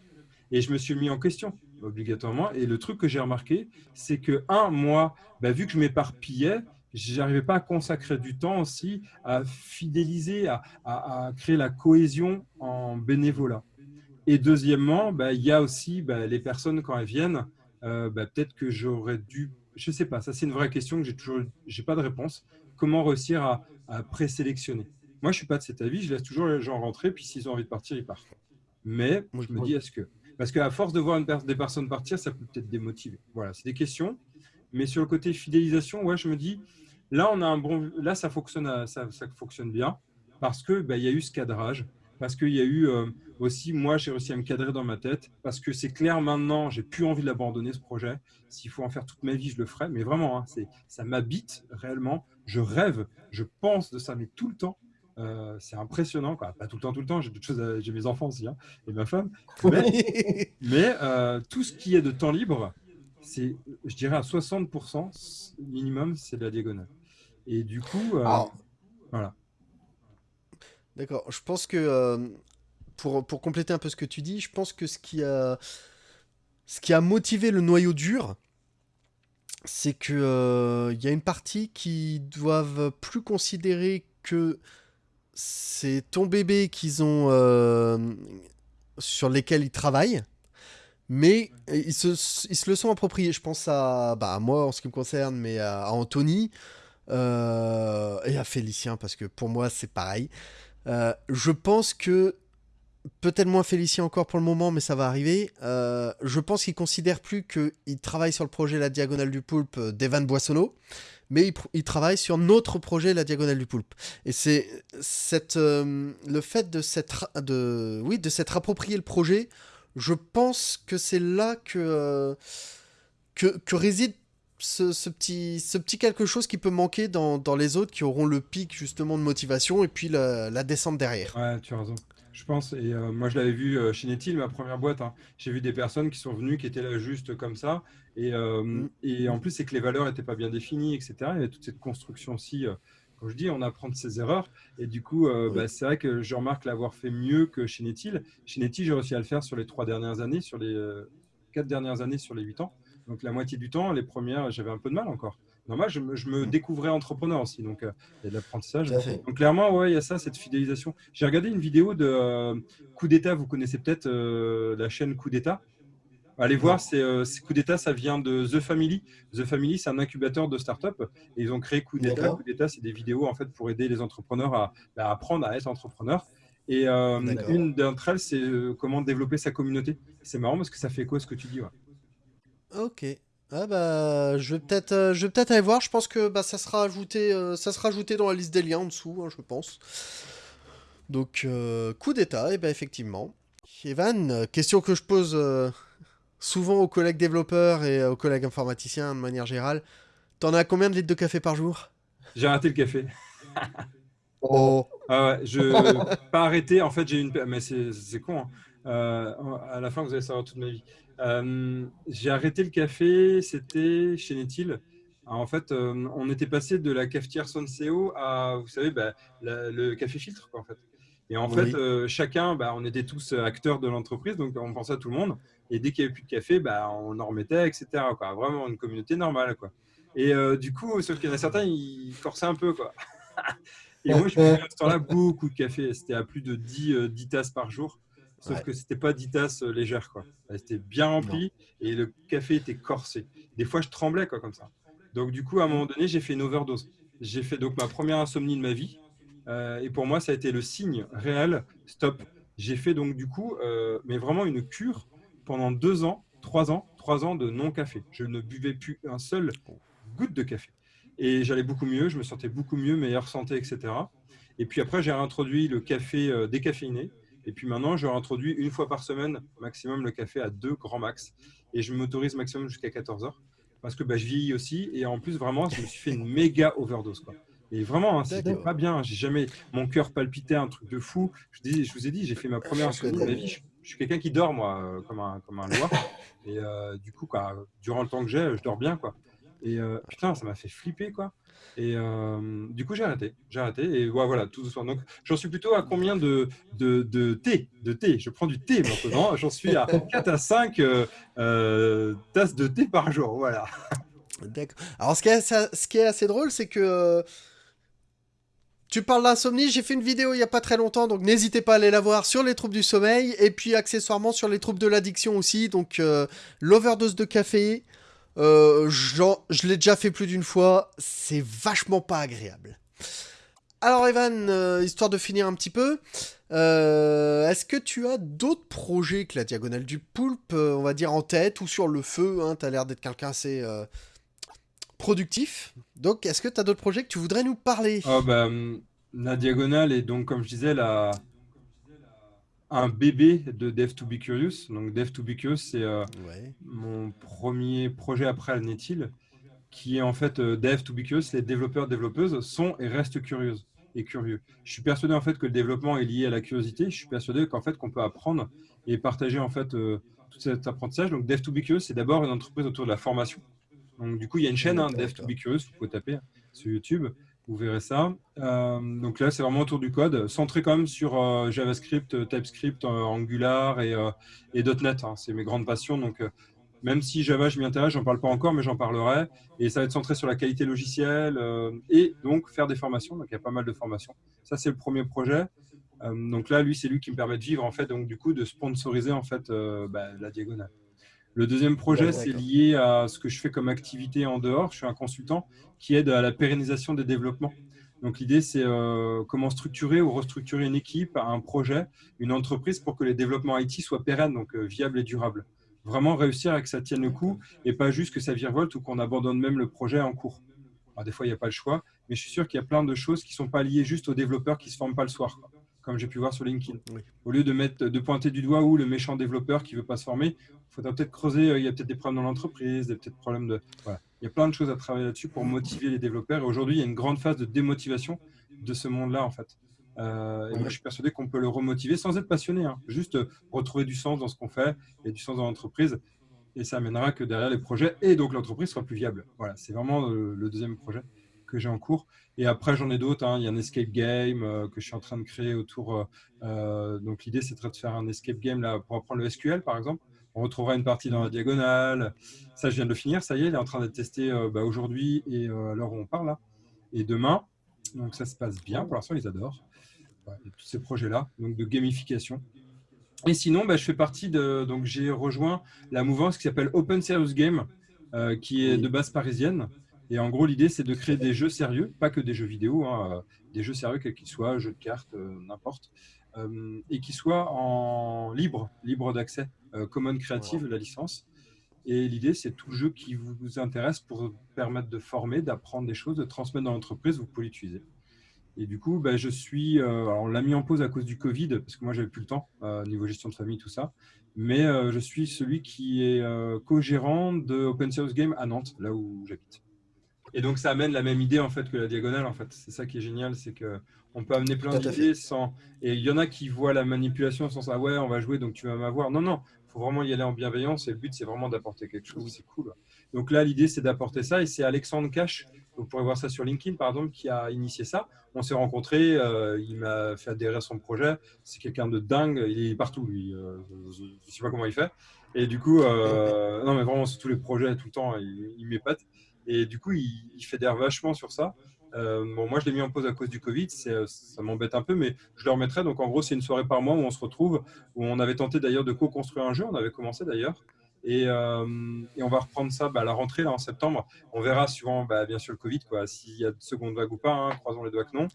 Et je me suis mis en question obligatoirement. Et le truc que j'ai remarqué, c'est que, un, moi, bah, vu que je m'éparpillais, j'arrivais pas à consacrer du temps aussi à fidéliser, à, créer la cohésion en bénévolat. Et deuxièmement, bah, il y a aussi bah, les personnes quand elles viennent, euh, peut-être que j'aurais dû, je sais pas, ça c'est une vraie question que j'ai toujours, j'ai pas de réponse. Comment réussir à, à présélectionner? Moi, je suis pas de cet avis, je laisse toujours les gens rentrer, puis s'ils ont envie de partir, ils partent. Mais je me dis, est-ce que parce qu'à force de voir des personnes partir, ça peut peut-être démotiver. Voilà, c'est des questions. Mais sur le côté fidélisation, ouais, je me dis, là, on a un bon, là, ça fonctionne, ça, ça fonctionne bien parce que bah, y a eu ce cadrage, parce qu'il y a eu euh, aussi, moi, j'ai réussi à me cadrer dans ma tête, parce que c'est clair maintenant, j'ai plus envie d'abandonner ce projet. S'il faut en faire toute ma vie, je le ferai. Mais vraiment, hein, ça m'habite réellement. Je rêve, je pense de ça, mais tout le temps. Euh, c'est impressionnant, quoi. Pas tout le temps, tout le temps. J'ai choses, j'ai mes enfants aussi, hein, et ma femme. Mais, euh, tout ce qui est de temps libre, c'est, je dirais à 60% minimum, c'est de la diagonale. Et du coup, euh, voilà. D'accord. Je pense que pour, pour compléter un peu ce que tu dis, je pense que ce qui a, ce qui a motivé le noyau dur, c'est que il y a une partie qui doivent plus considérer que c'est ton bébé qu'ils ont euh, sur lesquels ils travaillent mais ils se, ils se, le sont appropriés. Je pense à, bah, moi en ce qui me concerne, mais à, Anthony euh, et à Félicien, parce que pour moi c'est pareil. Euh, je pense que, peut-être moins Félicien encore pour le moment, mais ça va arriver. je pense qu'ils considèrent plus qu'ils travaillent sur le projet La Diagonale du Poulpe d'Evan Boissonneau mais il, travaille sur notre projet, la Diagonale du Poulpe. Et c'est euh, le fait de s'être, de, oui, de approprié le projet, je pense que c'est là que, euh, que, réside ce, petit, ce petit quelque chose qui peut manquer dans, dans, les autres qui auront le pic justement de motivation et puis la descente derrière. Ouais, tu as raison. Je pense, et euh, moi je l'avais vu chez Netil, ma première boîte, hein. j'ai vu des personnes qui sont venues, qui étaient là juste comme ça, et, euh, mm. et en plus, c'est que les valeurs n'étaient pas bien définies, etc. Il y avait toute cette construction aussi. Euh, comme je dis, on apprend de ses erreurs. Et du coup, euh, bah, c'est vrai que je remarque l'avoir fait mieux que chez Netil. Chez Netil, j'ai réussi à le faire sur les trois dernières années, sur les quatre dernières années, sur les huit ans. Donc la moitié du temps, les premières, j'avais un peu de mal encore. Normal, je me, je me mm. découvrais entrepreneur aussi, donc il y a de l'apprentissage. Donc clairement, ouais, il y a ça, cette fidélisation. J'ai regardé une vidéo de Coup d'État, vous connaissez peut-être la chaîne Coup d'État. Allez voir, c'est euh, Coup d'État, ça vient de The Family. The Family, c'est un incubateur de start-up. Et ils ont créé Coup d'État. Coup d'État, c'est des vidéos en fait pour aider les entrepreneurs à, bah, apprendre à être entrepreneur. Et euh, une d'entre elles, c'est euh, comment développer sa communauté. C'est marrant parce que ça fait quoi ce que tu dis Ok. Ah bah, je vais peut-être, je vais peut-être aller voir. Je pense que bah, ça sera ajouté, ça sera ajouté dans la liste des liens en dessous, hein, je pense. Donc, coup d'état, et ben effectivement. Evan, question que je pose souvent aux collègues développeurs et aux collègues informaticiens de manière générale. T'en as combien de litres de café par jour? J'ai arrêté le café. oh. Ah je pas arrêté. En fait, j'ai une. Mais c'est con. Hein. Euh, à la fin, vous allez savoir toute ma vie. Euh, j'ai arrêté le café. C'était chez Netil. En fait, euh, on était passé de la cafetière Sonseo à, vous savez, bah, le café filtre, quoi, en fait. Et en fait, chacun, bah, on était tous acteurs de l'entreprise, donc on pensait à tout le monde. Et dès qu'il n'y avait plus de café, bah, on en remettait, etc. Quoi. Vraiment une communauté normale. Quoi. Et du coup, sauf qu'il y en a certains, ils forçaient un peu. Quoi. Et moi, je buvais à ce temps-là beaucoup de café. C'était à plus de 10, 10 tasses par jour. Sauf que c'était pas 10 tasses légères. Quoi. C'était bien rempli et le café était corsé. Des fois, je tremblais quoi, comme ça. Donc, du coup, à un moment donné, j'ai fait une overdose. J'ai fait donc ma première insomnie de ma vie. Euh, et pour moi, ça a été le signe réel. Stop. J'ai fait donc du coup, euh, mais vraiment une cure pendant deux ans, trois ans, trois ans de non-café. Je ne buvais plus un seul goutte de café. Et j'allais beaucoup mieux, je me sentais beaucoup mieux, meilleure santé, etc. Et puis après, j'ai réintroduit le café euh, décaféiné. Et puis maintenant, je réintroduis une fois par semaine maximum le café à deux grands max. Et je m'autorise maximum jusqu'à 14 heures parce que bah, je vieillis aussi. Et en plus, vraiment, je me suis fait une méga overdose. Quoi. Et vraiment, hein, c'était pas bien. J'ai jamais, mon cœur palpitait un truc de fou. Je, dis, je vous ai dit, j'ai fait ma première insomnie de ma vie. Je, suis quelqu'un qui dort, moi, euh, comme un, comme un loir. Et euh, du coup, quoi, durant le temps que j'ai, je dors bien. quoi. Et euh, putain, ça m'a fait flipper. quoi. Et du coup, j'ai arrêté. J'ai arrêté. Et voilà, tout doucement. Donc, j'en suis plutôt à combien de, de, de, thé de thé? Je prends du thé maintenant. J'en suis à 4 à 5 tasses de thé par jour. Voilà. D'accord. Alors, ce qui est, ce qui est assez drôle, c'est que tu parles d'insomnie, j'ai fait une vidéo il n'y a pas très longtemps, donc n'hésitez pas à aller la voir sur les troubles du sommeil, et puis accessoirement sur les troubles de l'addiction aussi, donc euh, l'overdose de café, euh, je l'ai déjà fait plus d'une fois, c'est vachement pas agréable. Alors Evan, euh, histoire de finir un petit peu, est-ce que tu as d'autres projets que la Diagonale du Poulpe, on va dire en tête, ou sur le feu, hein, as l'air d'être quelqu'un assez productif. Donc, est-ce que tu as d'autres projets que tu voudrais nous parler? Oh, bah, La diagonale est donc, comme je disais, la... un bébé de Dev to Be Curious. Donc, Dev to Be Curious, c'est euh, mon premier projet après Netil, qui est en fait euh, Dev to Be Curious. Les développeurs, développeuses sont et restent curieuses et curieux. Je suis persuadé en fait que le développement est lié à la curiosité. Je suis persuadé qu'en fait qu'on peut apprendre et partager en fait euh, tout cet apprentissage. Donc Dev to Be Curious, c'est d'abord une entreprise autour de la formation. Donc, du coup, il y a une chaîne, hein, Dev to Be Curious, vous pouvez taper sur YouTube, vous verrez ça. Euh, donc là, c'est vraiment autour du code, centré quand même sur euh, JavaScript, TypeScript, euh, Angular et, et .NET. Hein. c'est mes grandes passions. Donc, même si Java, je m'y intéresse, j'en parle pas encore, mais j'en parlerai. Et ça va être centré sur la qualité logicielle et donc faire des formations. Donc, il y a pas mal de formations. Ça, c'est le premier projet. donc là, lui, c'est lui qui me permet de vivre, en fait, donc du coup, de sponsoriser en fait bah, la diagonale. Le deuxième projet, c'est lié à ce que je fais comme activité en dehors. Je suis un consultant qui aide à la pérennisation des développements. Donc l'idée, c'est euh, comment structurer ou restructurer une équipe, un projet, une entreprise pour que les développements IT soient pérennes, donc euh, viables et durables. Vraiment réussir à que ça tienne le coup et pas juste que ça virevolte ou qu'on abandonne même le projet en cours. Alors, des fois, il n'y a pas le choix, mais je suis sûr qu'il y a plein de choses qui ne sont pas liées juste aux développeurs qui ne se forment pas le soir comme j'ai pu voir sur LinkedIn. Au lieu de, mettre, de pointer du doigt où le méchant développeur qui ne veut pas se former, il faudra peut-être creuser, euh, il y a peut-être des problèmes dans l'entreprise, des peut-être problèmes de... Il y a plein de choses à travailler là-dessus pour motiver les développeurs. Et aujourd'hui, il y a une grande phase de démotivation de ce monde-là, en fait. Euh, et moi, je suis persuadé qu'on peut le remotiver sans être passionné, hein. juste retrouver du sens dans ce qu'on fait et du sens dans l'entreprise. Et ça amènera que derrière les projets et donc l'entreprise sera plus viable. Voilà, c'est vraiment le deuxième projet que j'ai en cours. Et après, j'en ai d'autres. Hein. Il y a un escape game euh, que je suis en train de créer autour. Euh, euh, donc, l'idée, c'est de faire un escape game là, pour apprendre le SQL, par exemple. On retrouvera une partie dans la diagonale. Ça, je viens de le finir. Ça y est, il est en train d'être testé bah, aujourd'hui et à l'heure où on parle là. Et demain. Donc, ça se passe bien. Pour l'instant, ils adorent. tous ces projets-là, donc de gamification. Et sinon, bah, je fais partie de. Donc, j'ai rejoint la mouvance qui s'appelle Open Serious Game, qui est de base parisienne. Et en gros, l'idée, c'est de créer des jeux sérieux, pas que des jeux vidéo, hein, euh, des jeux sérieux, quels qu'ils soient, jeux de cartes, euh, n'importe, euh, et qui soient en libre, libre d'accès, Common Creative, la licence. Et l'idée, c'est tout jeu qui vous intéresse pour permettre de former, d'apprendre des choses, de transmettre dans l'entreprise, vous pouvez l'utiliser. Et du coup, bah, je suis, alors on l'a mis en pause à cause du Covid, parce que moi, j'avais plus le temps, niveau gestion de famille, tout ça. Mais je suis celui qui est co-gérant de Open Source Game à Nantes, là où j'habite. Et donc, ça amène la même idée en fait que la diagonale. En fait, c'est ça qui est génial, c'est que on peut amener plein d'idées sans. Et il y en a qui voient la manipulation sans ça. Ouais, on va jouer, donc tu vas m'avoir. Non, non, il faut vraiment y aller en bienveillance. Et le but, c'est vraiment d'apporter quelque chose. C'est cool. Donc là, l'idée, c'est d'apporter ça. Et c'est Alexandre Cash vous pourrez voir ça sur LinkedIn, par exemple, qui a initié ça. On s'est rencontrés, euh, il m'a fait adhérer à son projet. C'est quelqu'un de dingue, il est partout, lui. Euh, je ne sais pas comment il fait. Et du coup, euh, non, mais vraiment, sur tous les projets, tout le temps, il, il m'épate. Et du coup, il, il fédère vachement sur ça. bon, moi, je l'ai mis en pause à cause du Covid, ça m'embête un peu, mais je le remettrai. Donc, en gros, c'est une soirée par mois où on se retrouve, où on avait tenté d'ailleurs de co-construire un jeu, on avait commencé d'ailleurs. Euh, et, on va reprendre ça bah, à la rentrée, là, en septembre. On verra, suivant bah, bien sûr le Covid, s'il y a de seconde vague ou pas. Hein, croisons les doigts que non.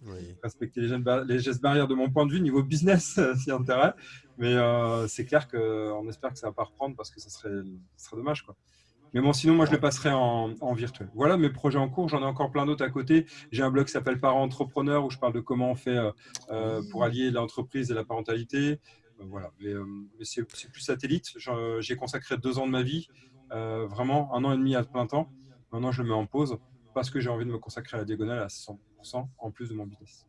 Respecter les, gestes barrières de mon point de vue, niveau business, s'il y a intérêt. Mais euh, c'est clair qu'on espère que ça va pas reprendre parce que ça serait, ça serait dommage. Quoi. Mais bon, sinon, moi, je le passerai en, virtuel. Voilà mes projets en cours. J'en ai encore plein d'autres à côté. J'ai un blog qui s'appelle Parents Entrepreneurs où je parle de comment on fait euh, pour allier l'entreprise et la parentalité. Euh, voilà. Mais, euh, c'est plus satellite. J'ai consacré deux ans de ma vie, euh, vraiment un an et demi à plein temps. Maintenant, je le mets en pause parce que j'ai envie de me consacrer à la diagonale à 100% en plus de mon business.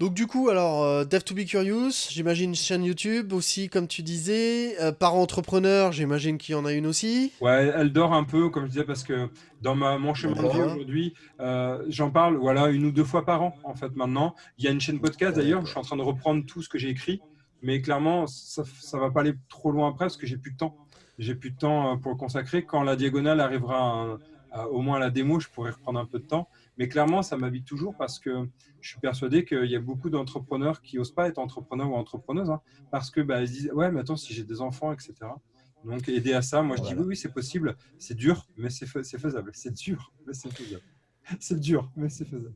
Donc du coup, alors, Dev to be Curious, j'imagine chaîne YouTube aussi, comme tu disais. parent entrepreneur, j'imagine qu'il y en a une aussi. Ouais, elle dort un peu, comme je disais, parce que dans ma, mon chemin de vie aujourd'hui, j'en parle voilà, une ou deux fois par an, en fait, maintenant. Il y a une chaîne podcast, d'ailleurs, où je suis en train de reprendre tout ce que j'ai écrit. Mais clairement, ça ne va pas aller trop loin après parce que j'ai plus de temps. J'ai plus de temps euh, pour le consacrer. Quand la diagonale arrivera au moins à la démo, je pourrais reprendre un peu de temps. Mais clairement, ça m'habite toujours parce que je suis persuadé qu'il y a beaucoup d'entrepreneurs qui n'osent pas être entrepreneurs ou entrepreneuses hein, parce que bah, ils se disent Ouais, mais attends, si j'ai des enfants, etc. Donc, aider à ça, moi je dis Oui, oui, c'est possible. C'est dur, mais c'est faisable. C'est dur, mais c'est faisable. C'est dur, mais c'est faisable.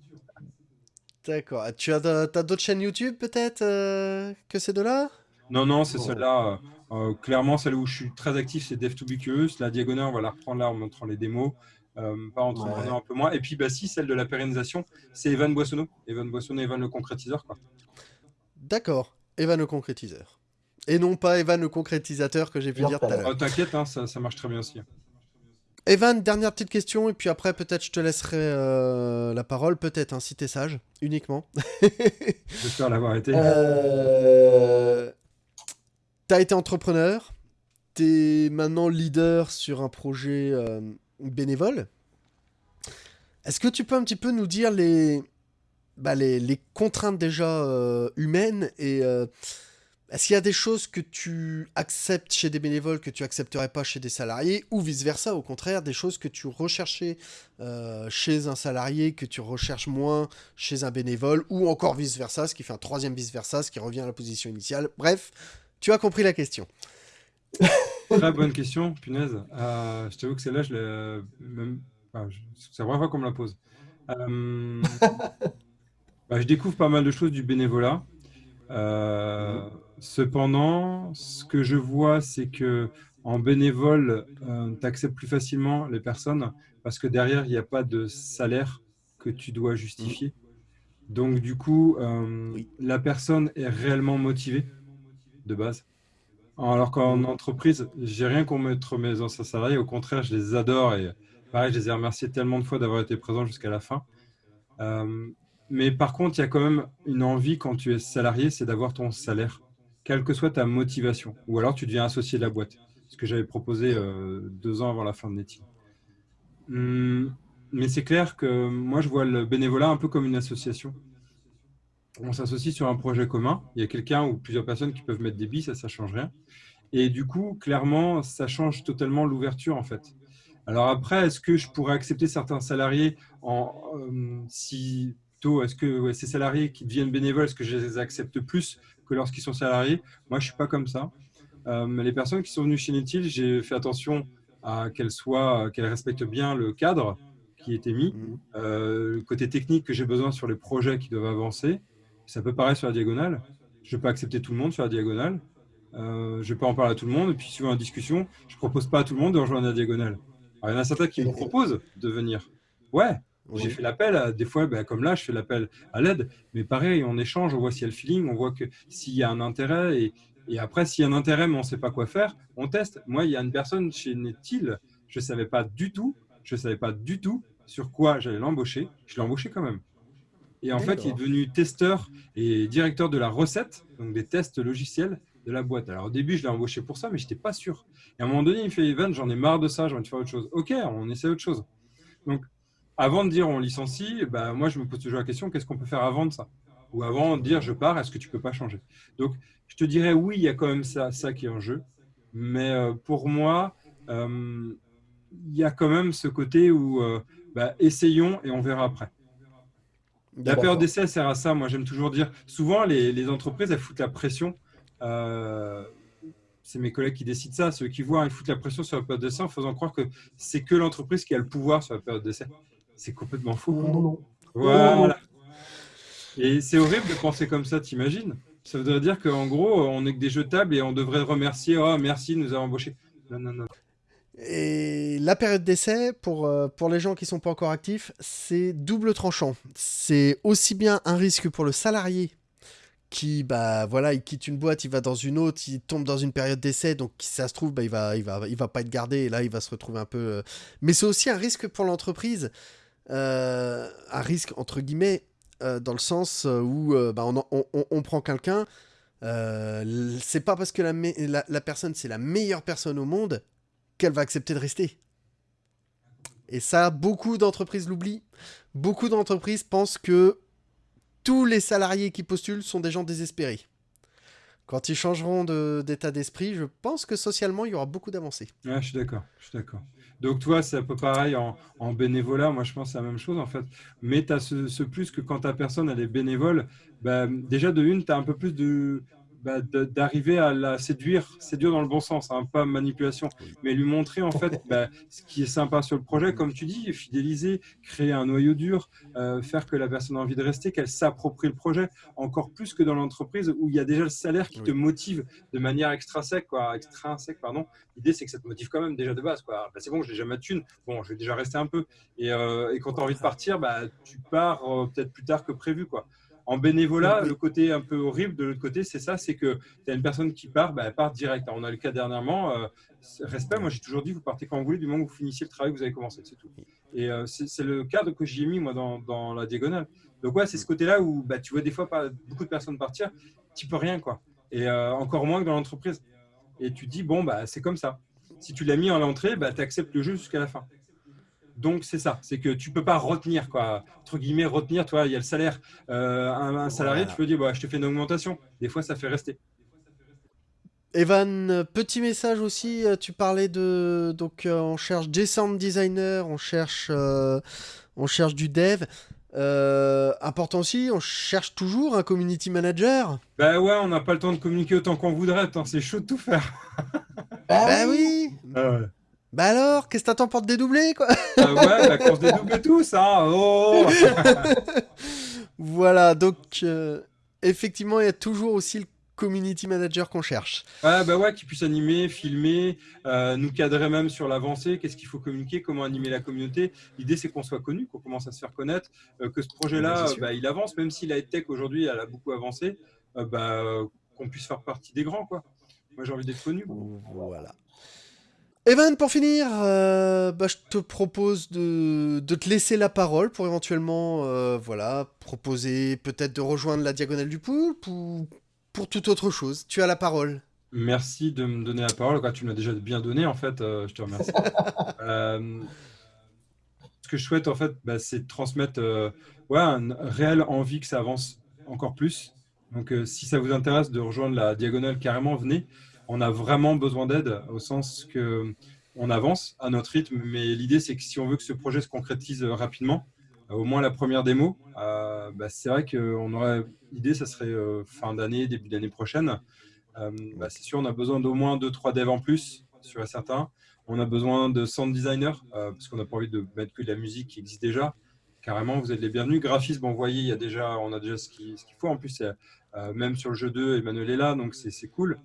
D'accord. Ah, tu as, d'autres chaînes YouTube peut-être euh, que ces deux-là Non, non, c'est celle-là. Euh, clairement, celle où je suis très actif, c'est Dev to Be Curious. La diagonale, on va la reprendre là en montrant les démos. Pas entre un peu moins. Et puis, bah, si, celle de la pérennisation, c'est Evan Boissonneau. Evan Boissonneau, Evan le concrétiseur. D'accord. Evan le concrétiseur. Et non pas Evan le concrétisateur que j'ai pu dire tout à l'heure. Oh, T'inquiète, hein, ça, ça, marche très bien aussi. Evan, dernière petite question, et puis après, peut-être je te laisserai euh, la parole, peut-être, hein, si t'es sage, uniquement. J'espère l'avoir été. Euh... T'as été entrepreneur, t'es maintenant leader sur un projet euh, bénévole. Est-ce que tu peux un petit peu nous dire les, bah, les, contraintes déjà euh, humaines et est-ce qu'il y a des choses que tu acceptes chez des bénévoles que tu accepterais pas chez des salariés ou vice-versa, au contraire, des choses que tu recherchais euh, chez un salarié que tu recherches moins chez un bénévole ou encore vice-versa, ce qui fait un troisième vice-versa, ce qui revient à la position initiale. Bref, tu as compris la question. Très bonne question, punaise. Euh, je t'avoue que celle-là, je l'ai même... c'est la première fois qu'on me la pose. Euh, bah, je découvre pas mal de choses du bénévolat. Euh, Cependant, ce que je vois, c'est que en bénévole, euh, tu acceptes plus facilement les personnes parce que derrière, il n'y a pas de salaire que tu dois justifier. Donc, du coup, euh, la personne est réellement motivée de base. Alors qu'en entreprise, j'ai rien contre mes anciens salariés. Au contraire, je les adore et pareil, je les ai remerciés tellement de fois d'avoir été présents jusqu'à la fin. Euh, mais par contre, il y a quand même une envie quand tu es salarié, c'est d'avoir ton salaire quelle que soit ta motivation. Ou alors tu deviens associé de la boîte, ce que j'avais proposé euh, deux ans avant la fin de Netty. Hum, mais c'est clair que moi, je vois le bénévolat un peu comme une association. On s'associe sur un projet commun. Il y a quelqu'un ou plusieurs personnes qui peuvent mettre des billes, ça, ne change rien. Et du coup, clairement, ça change totalement l'ouverture, en fait. Alors après, est-ce que je pourrais accepter certains salariés en, euh, si est-ce que ces salariés qui deviennent bénévoles, est-ce que je les accepte plus que lorsqu'ils sont salariés? Moi, je ne suis pas comme ça. Euh, les personnes qui sont venues chez Netil, j'ai fait attention à qu'elles soient, qu'elles respectent bien le cadre qui était mis, mmh. euh, le côté technique que j'ai besoin sur les projets qui doivent avancer. Ça peut paraître sur la diagonale. Je ne vais pas accepter tout le monde sur la diagonale. Euh, je ne vais pas en parler à tout le monde. Et puis, suivant la discussion, je ne propose pas à tout le monde de rejoindre la diagonale. il y en a certains qui me proposent de venir. Ouais, j'ai fait l'appel, des fois, ben, comme là, je fais l'appel à l'aide, mais pareil, on échange, on voit s'il y a le feeling, on voit que s'il y a un intérêt, et, et après, s'il y a un intérêt, mais on ne sait pas quoi faire, on teste. Moi, il y a une personne chez Netil, je ne savais pas du tout, je savais pas du tout sur quoi j'allais l'embaucher, je l'ai embauché quand même. Et en fait, il est devenu testeur et directeur de la recette, donc des tests logiciels de la boîte. Alors au début, je l'ai embauché pour ça, mais je n'étais pas sûr. Et à un moment donné, il me fait Evan, j'en ai marre de ça, j'ai envie de faire autre chose. Ok, on essaie autre chose. Donc avant de dire on licencie, bah, moi, je me pose toujours la question, qu'est-ce qu'on peut faire avant de ça? Ou avant de dire je pars, est-ce que tu peux pas changer? Donc, je te dirais oui, il y a quand même ça, ça qui est en jeu. Mais euh, pour moi, euh, il y a quand même ce côté où euh, bah, essayons et on verra après. La période d'essai sert à ça. Moi, j'aime toujours dire. Souvent, les, entreprises, elles foutent la pression. c'est mes collègues qui décident ça. Ceux qui voient, ils foutent la pression sur la période d'essai en faisant croire que c'est que l'entreprise qui a le pouvoir sur la période d'essai. C'est complètement faux. Non, non. Voilà. Et c'est horrible de penser comme ça, t'imagines? Ça voudrait dire qu'en gros, on est que des jetables et on devrait remercier. Oh, merci nous avoir embauchés. Non, non, non. Et la période d'essai, pour, euh, pour les gens qui ne sont pas encore actifs, c'est double tranchant. C'est aussi bien un risque pour le salarié qui, bah voilà, il quitte une boîte, il va dans une autre, il tombe dans une période d'essai, donc si ça se trouve, bah, il, va, il, va, il va pas être gardé, et là, il va se retrouver un peu... Euh, mais c'est aussi un risque pour l'entreprise, euh, un risque entre guillemets, dans le sens où bah, on, on, on, prend quelqu'un, c'est pas parce que la, la, la personne, c'est la meilleure personne au monde qu'elle va accepter de rester. Et ça, beaucoup d'entreprises l'oublient. Beaucoup d'entreprises pensent que tous les salariés qui postulent sont des gens désespérés. Quand ils changeront d'état d'esprit, je pense que socialement, il y aura beaucoup d'avancées. je suis d'accord. Je suis d'accord. Donc, toi, c'est un peu pareil en, bénévolat. Moi, je pense c'est la même chose, en fait. Mais tu as ce, plus que quand ta personne, elle est bénévole, bah, déjà, de une, tu as un peu plus de, bah, d'arriver à la séduire, séduire dans le bon sens, hein, pas manipulation, mais lui montrer en fait bah, ce qui est sympa sur le projet, comme tu dis, fidéliser, créer un noyau dur, euh, faire que la personne a envie de rester, qu'elle s'approprie le projet, encore plus que dans l'entreprise où il y a déjà le salaire qui te motive de manière extrinsèque, quoi, extrinsèque, pardon. L'idée c'est que ça te motive quand même déjà de base, quoi. Bah, c'est bon, j'ai déjà ma thune, bon, je vais déjà rester un peu. Et, euh, quand tu as envie de partir, bah, tu pars euh, peut-être plus tard que prévu, quoi. En bénévolat, le côté un peu horrible de l'autre côté, c'est ça, c'est que tu as une personne qui part, bah, elle part direct. on a le cas dernièrement, euh, respect, moi j'ai toujours dit, vous partez quand vous voulez, du moment où vous finissez le travail que vous avez commencé, c'est tout. Et euh, c'est le cadre que j'ai mis moi dans, la diagonale. Donc ouais, c'est ce côté-là où bah, tu vois des fois pas, beaucoup de personnes partir, tu peux rien quoi. Et euh, encore moins que dans l'entreprise. Et tu dis, bon, bah, c'est comme ça. Si tu l'as mis en l'entrée, bah, tu acceptes le jeu jusqu'à la fin. Donc, c'est ça. C'est que tu peux pas retenir, quoi. Entre guillemets, retenir, toi, il y a le salaire. Euh, un, salarié, tu peux dire, bah, je te fais une augmentation. Des fois, ça fait rester. Evan, petit message aussi. Euh, tu parlais de. Donc, euh, on cherche des sound designer, on cherche, on cherche du dev. important aussi, on cherche toujours un community manager. Bah ouais, on n'a pas le temps de communiquer autant qu'on voudrait. C'est chaud de tout faire. bah oui. Ah ouais. Bah alors, qu'est-ce que t'attends pour te dédoubler, quoi? Ah ouais, bah qu'on se dédouble tous, hein oh Voilà, donc, euh, effectivement, il y a toujours aussi le community manager qu'on cherche. Ah bah ouais, qui puisse animer, filmer, euh, nous cadrer même sur l'avancée, qu'est-ce qu'il faut communiquer, comment animer la communauté. L'idée, c'est qu'on soit connu, qu'on commence à se faire connaître, euh, que ce projet-là, bah, il avance, même si la tech aujourd'hui, elle a beaucoup avancé, bah, qu'on puisse faire partie des grands, quoi. Moi, j'ai envie d'être connu. Voilà. Evan, pour finir, euh, bah, je te propose de, te laisser la parole pour éventuellement euh, voilà, proposer peut-être de rejoindre la Diagonale du Poulpe ou pour toute autre chose. Tu as la parole. Merci de me donner la parole. tu m'as déjà bien donné, en fait. Euh, je te remercie. ce que je souhaite, en fait, bah, c'est de transmettre ouais, une réelle envie que ça avance encore plus. Donc, si ça vous intéresse de rejoindre la Diagonale, carrément, venez on a vraiment besoin d'aide au sens que on avance à notre rythme, mais l'idée c'est que si on veut que ce projet se concrétise rapidement, euh, au moins la première démo, euh, bah, c'est vrai qu'on aurait l'idée, ça serait euh, fin d'année, début d'année prochaine. Bah, c'est sûr, on a besoin d'au moins 2-3 devs en plus, sur et certain. On a besoin de sound designer, parce qu'on n'a pas envie de mettre que de la musique qui existe déjà. Carrément, vous êtes les bienvenus. Graphisme, vous voyez, il y a déjà, on a déjà ce qu'il faut. En plus, même sur le jeu 2, Emmanuel est là, donc c'est cool.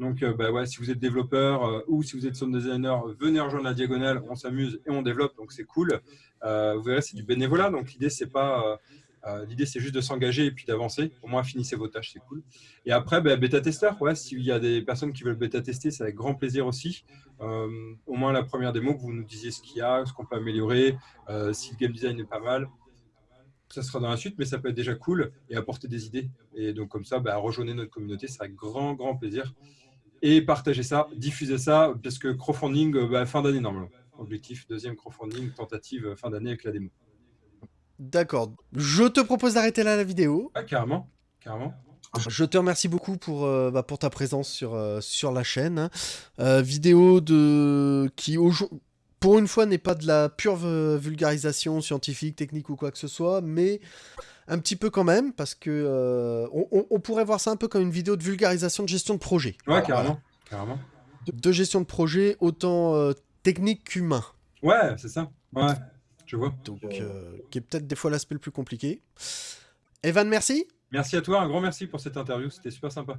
Donc, euh, bah si vous êtes développeur euh, ou si vous êtes sound designer, venez rejoindre la diagonale, on s'amuse et on développe, donc c'est cool. Euh, vous verrez, c'est du bénévolat, donc l'idée, c'est pas. L'idée, c'est juste de s'engager et puis d'avancer. Au moins, finissez vos tâches, c'est cool. Et après, bah, bêta-testeur, ouais, s'il y a des personnes qui veulent bêta-tester, c'est avec grand plaisir aussi. au moins, la première démo, que vous nous disiez ce qu'il y a, ce qu'on peut améliorer, si le game design est pas mal. Ça sera dans la suite, mais ça peut être déjà cool et apporter des idées. Et donc, comme ça, bah, rejoignez notre communauté, c'est avec grand, grand plaisir et partager ça, diffuser ça, parce que crowdfunding, euh, bah, fin d'année normalement. Objectif deuxième crowdfunding, tentative fin d'année avec la démo. D'accord. Je te propose d'arrêter là la vidéo. Ah, carrément. Carrément. Je te remercie beaucoup pour, euh, bah, pour ta présence sur, euh, sur la chaîne. Hein. Euh, vidéo de qui pour une fois n'est pas de la pure vulgarisation scientifique, technique ou quoi que ce soit, mais un petit peu quand même parce que on, pourrait voir ça un peu comme une vidéo de vulgarisation de gestion de projet. Ouais, carrément, carrément. De, gestion de projet autant technique qu'humain. Ouais, c'est ça. Ouais, je vois. Donc, qui est peut-être des fois l'aspect le plus compliqué. Evan, merci. Merci à toi, un grand merci pour cette interview, c'était super sympa.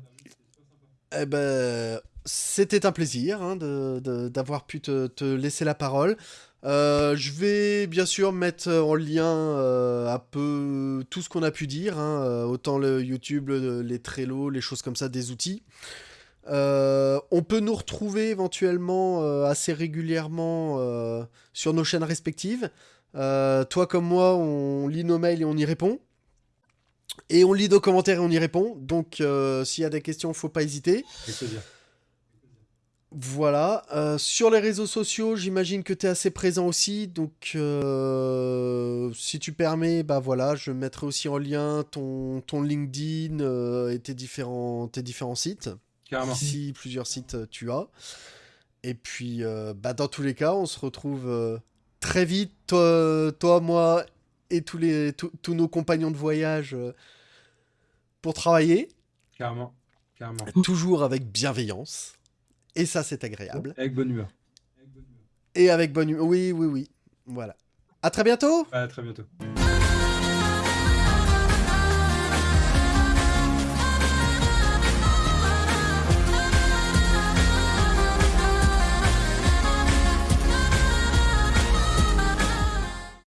Eh ben, c'était un plaisir hein, d'avoir pu te, laisser la parole. Euh, je vais bien sûr mettre en lien euh, un peu tout ce qu'on a pu dire, hein, euh, autant le YouTube, les Trello, les choses comme ça, des outils. on peut nous retrouver éventuellement assez régulièrement sur nos chaînes respectives. toi comme moi, on lit nos mails et on y répond. Et on lit nos commentaires et on y répond. Donc, s'il y a des questions, faut pas hésiter. Voilà. Euh, sur les réseaux sociaux, j'imagine que tu es assez présent aussi. Donc, euh, si tu permets, bah voilà, je mettrai aussi en lien ton, ton LinkedIn et tes différents, tes différents sites. Carrément. Si plusieurs sites tu as. Et puis, bah, dans tous les cas, on se retrouve très vite, toi, toi moi et tous, les, tous nos compagnons de voyage euh, pour travailler. Carrément, carrément. Toujours avec bienveillance. Et ça, c'est agréable. Avec bonne humeur. Et avec bonne humeur. Oui, oui, oui. Voilà. À très bientôt. À très bientôt.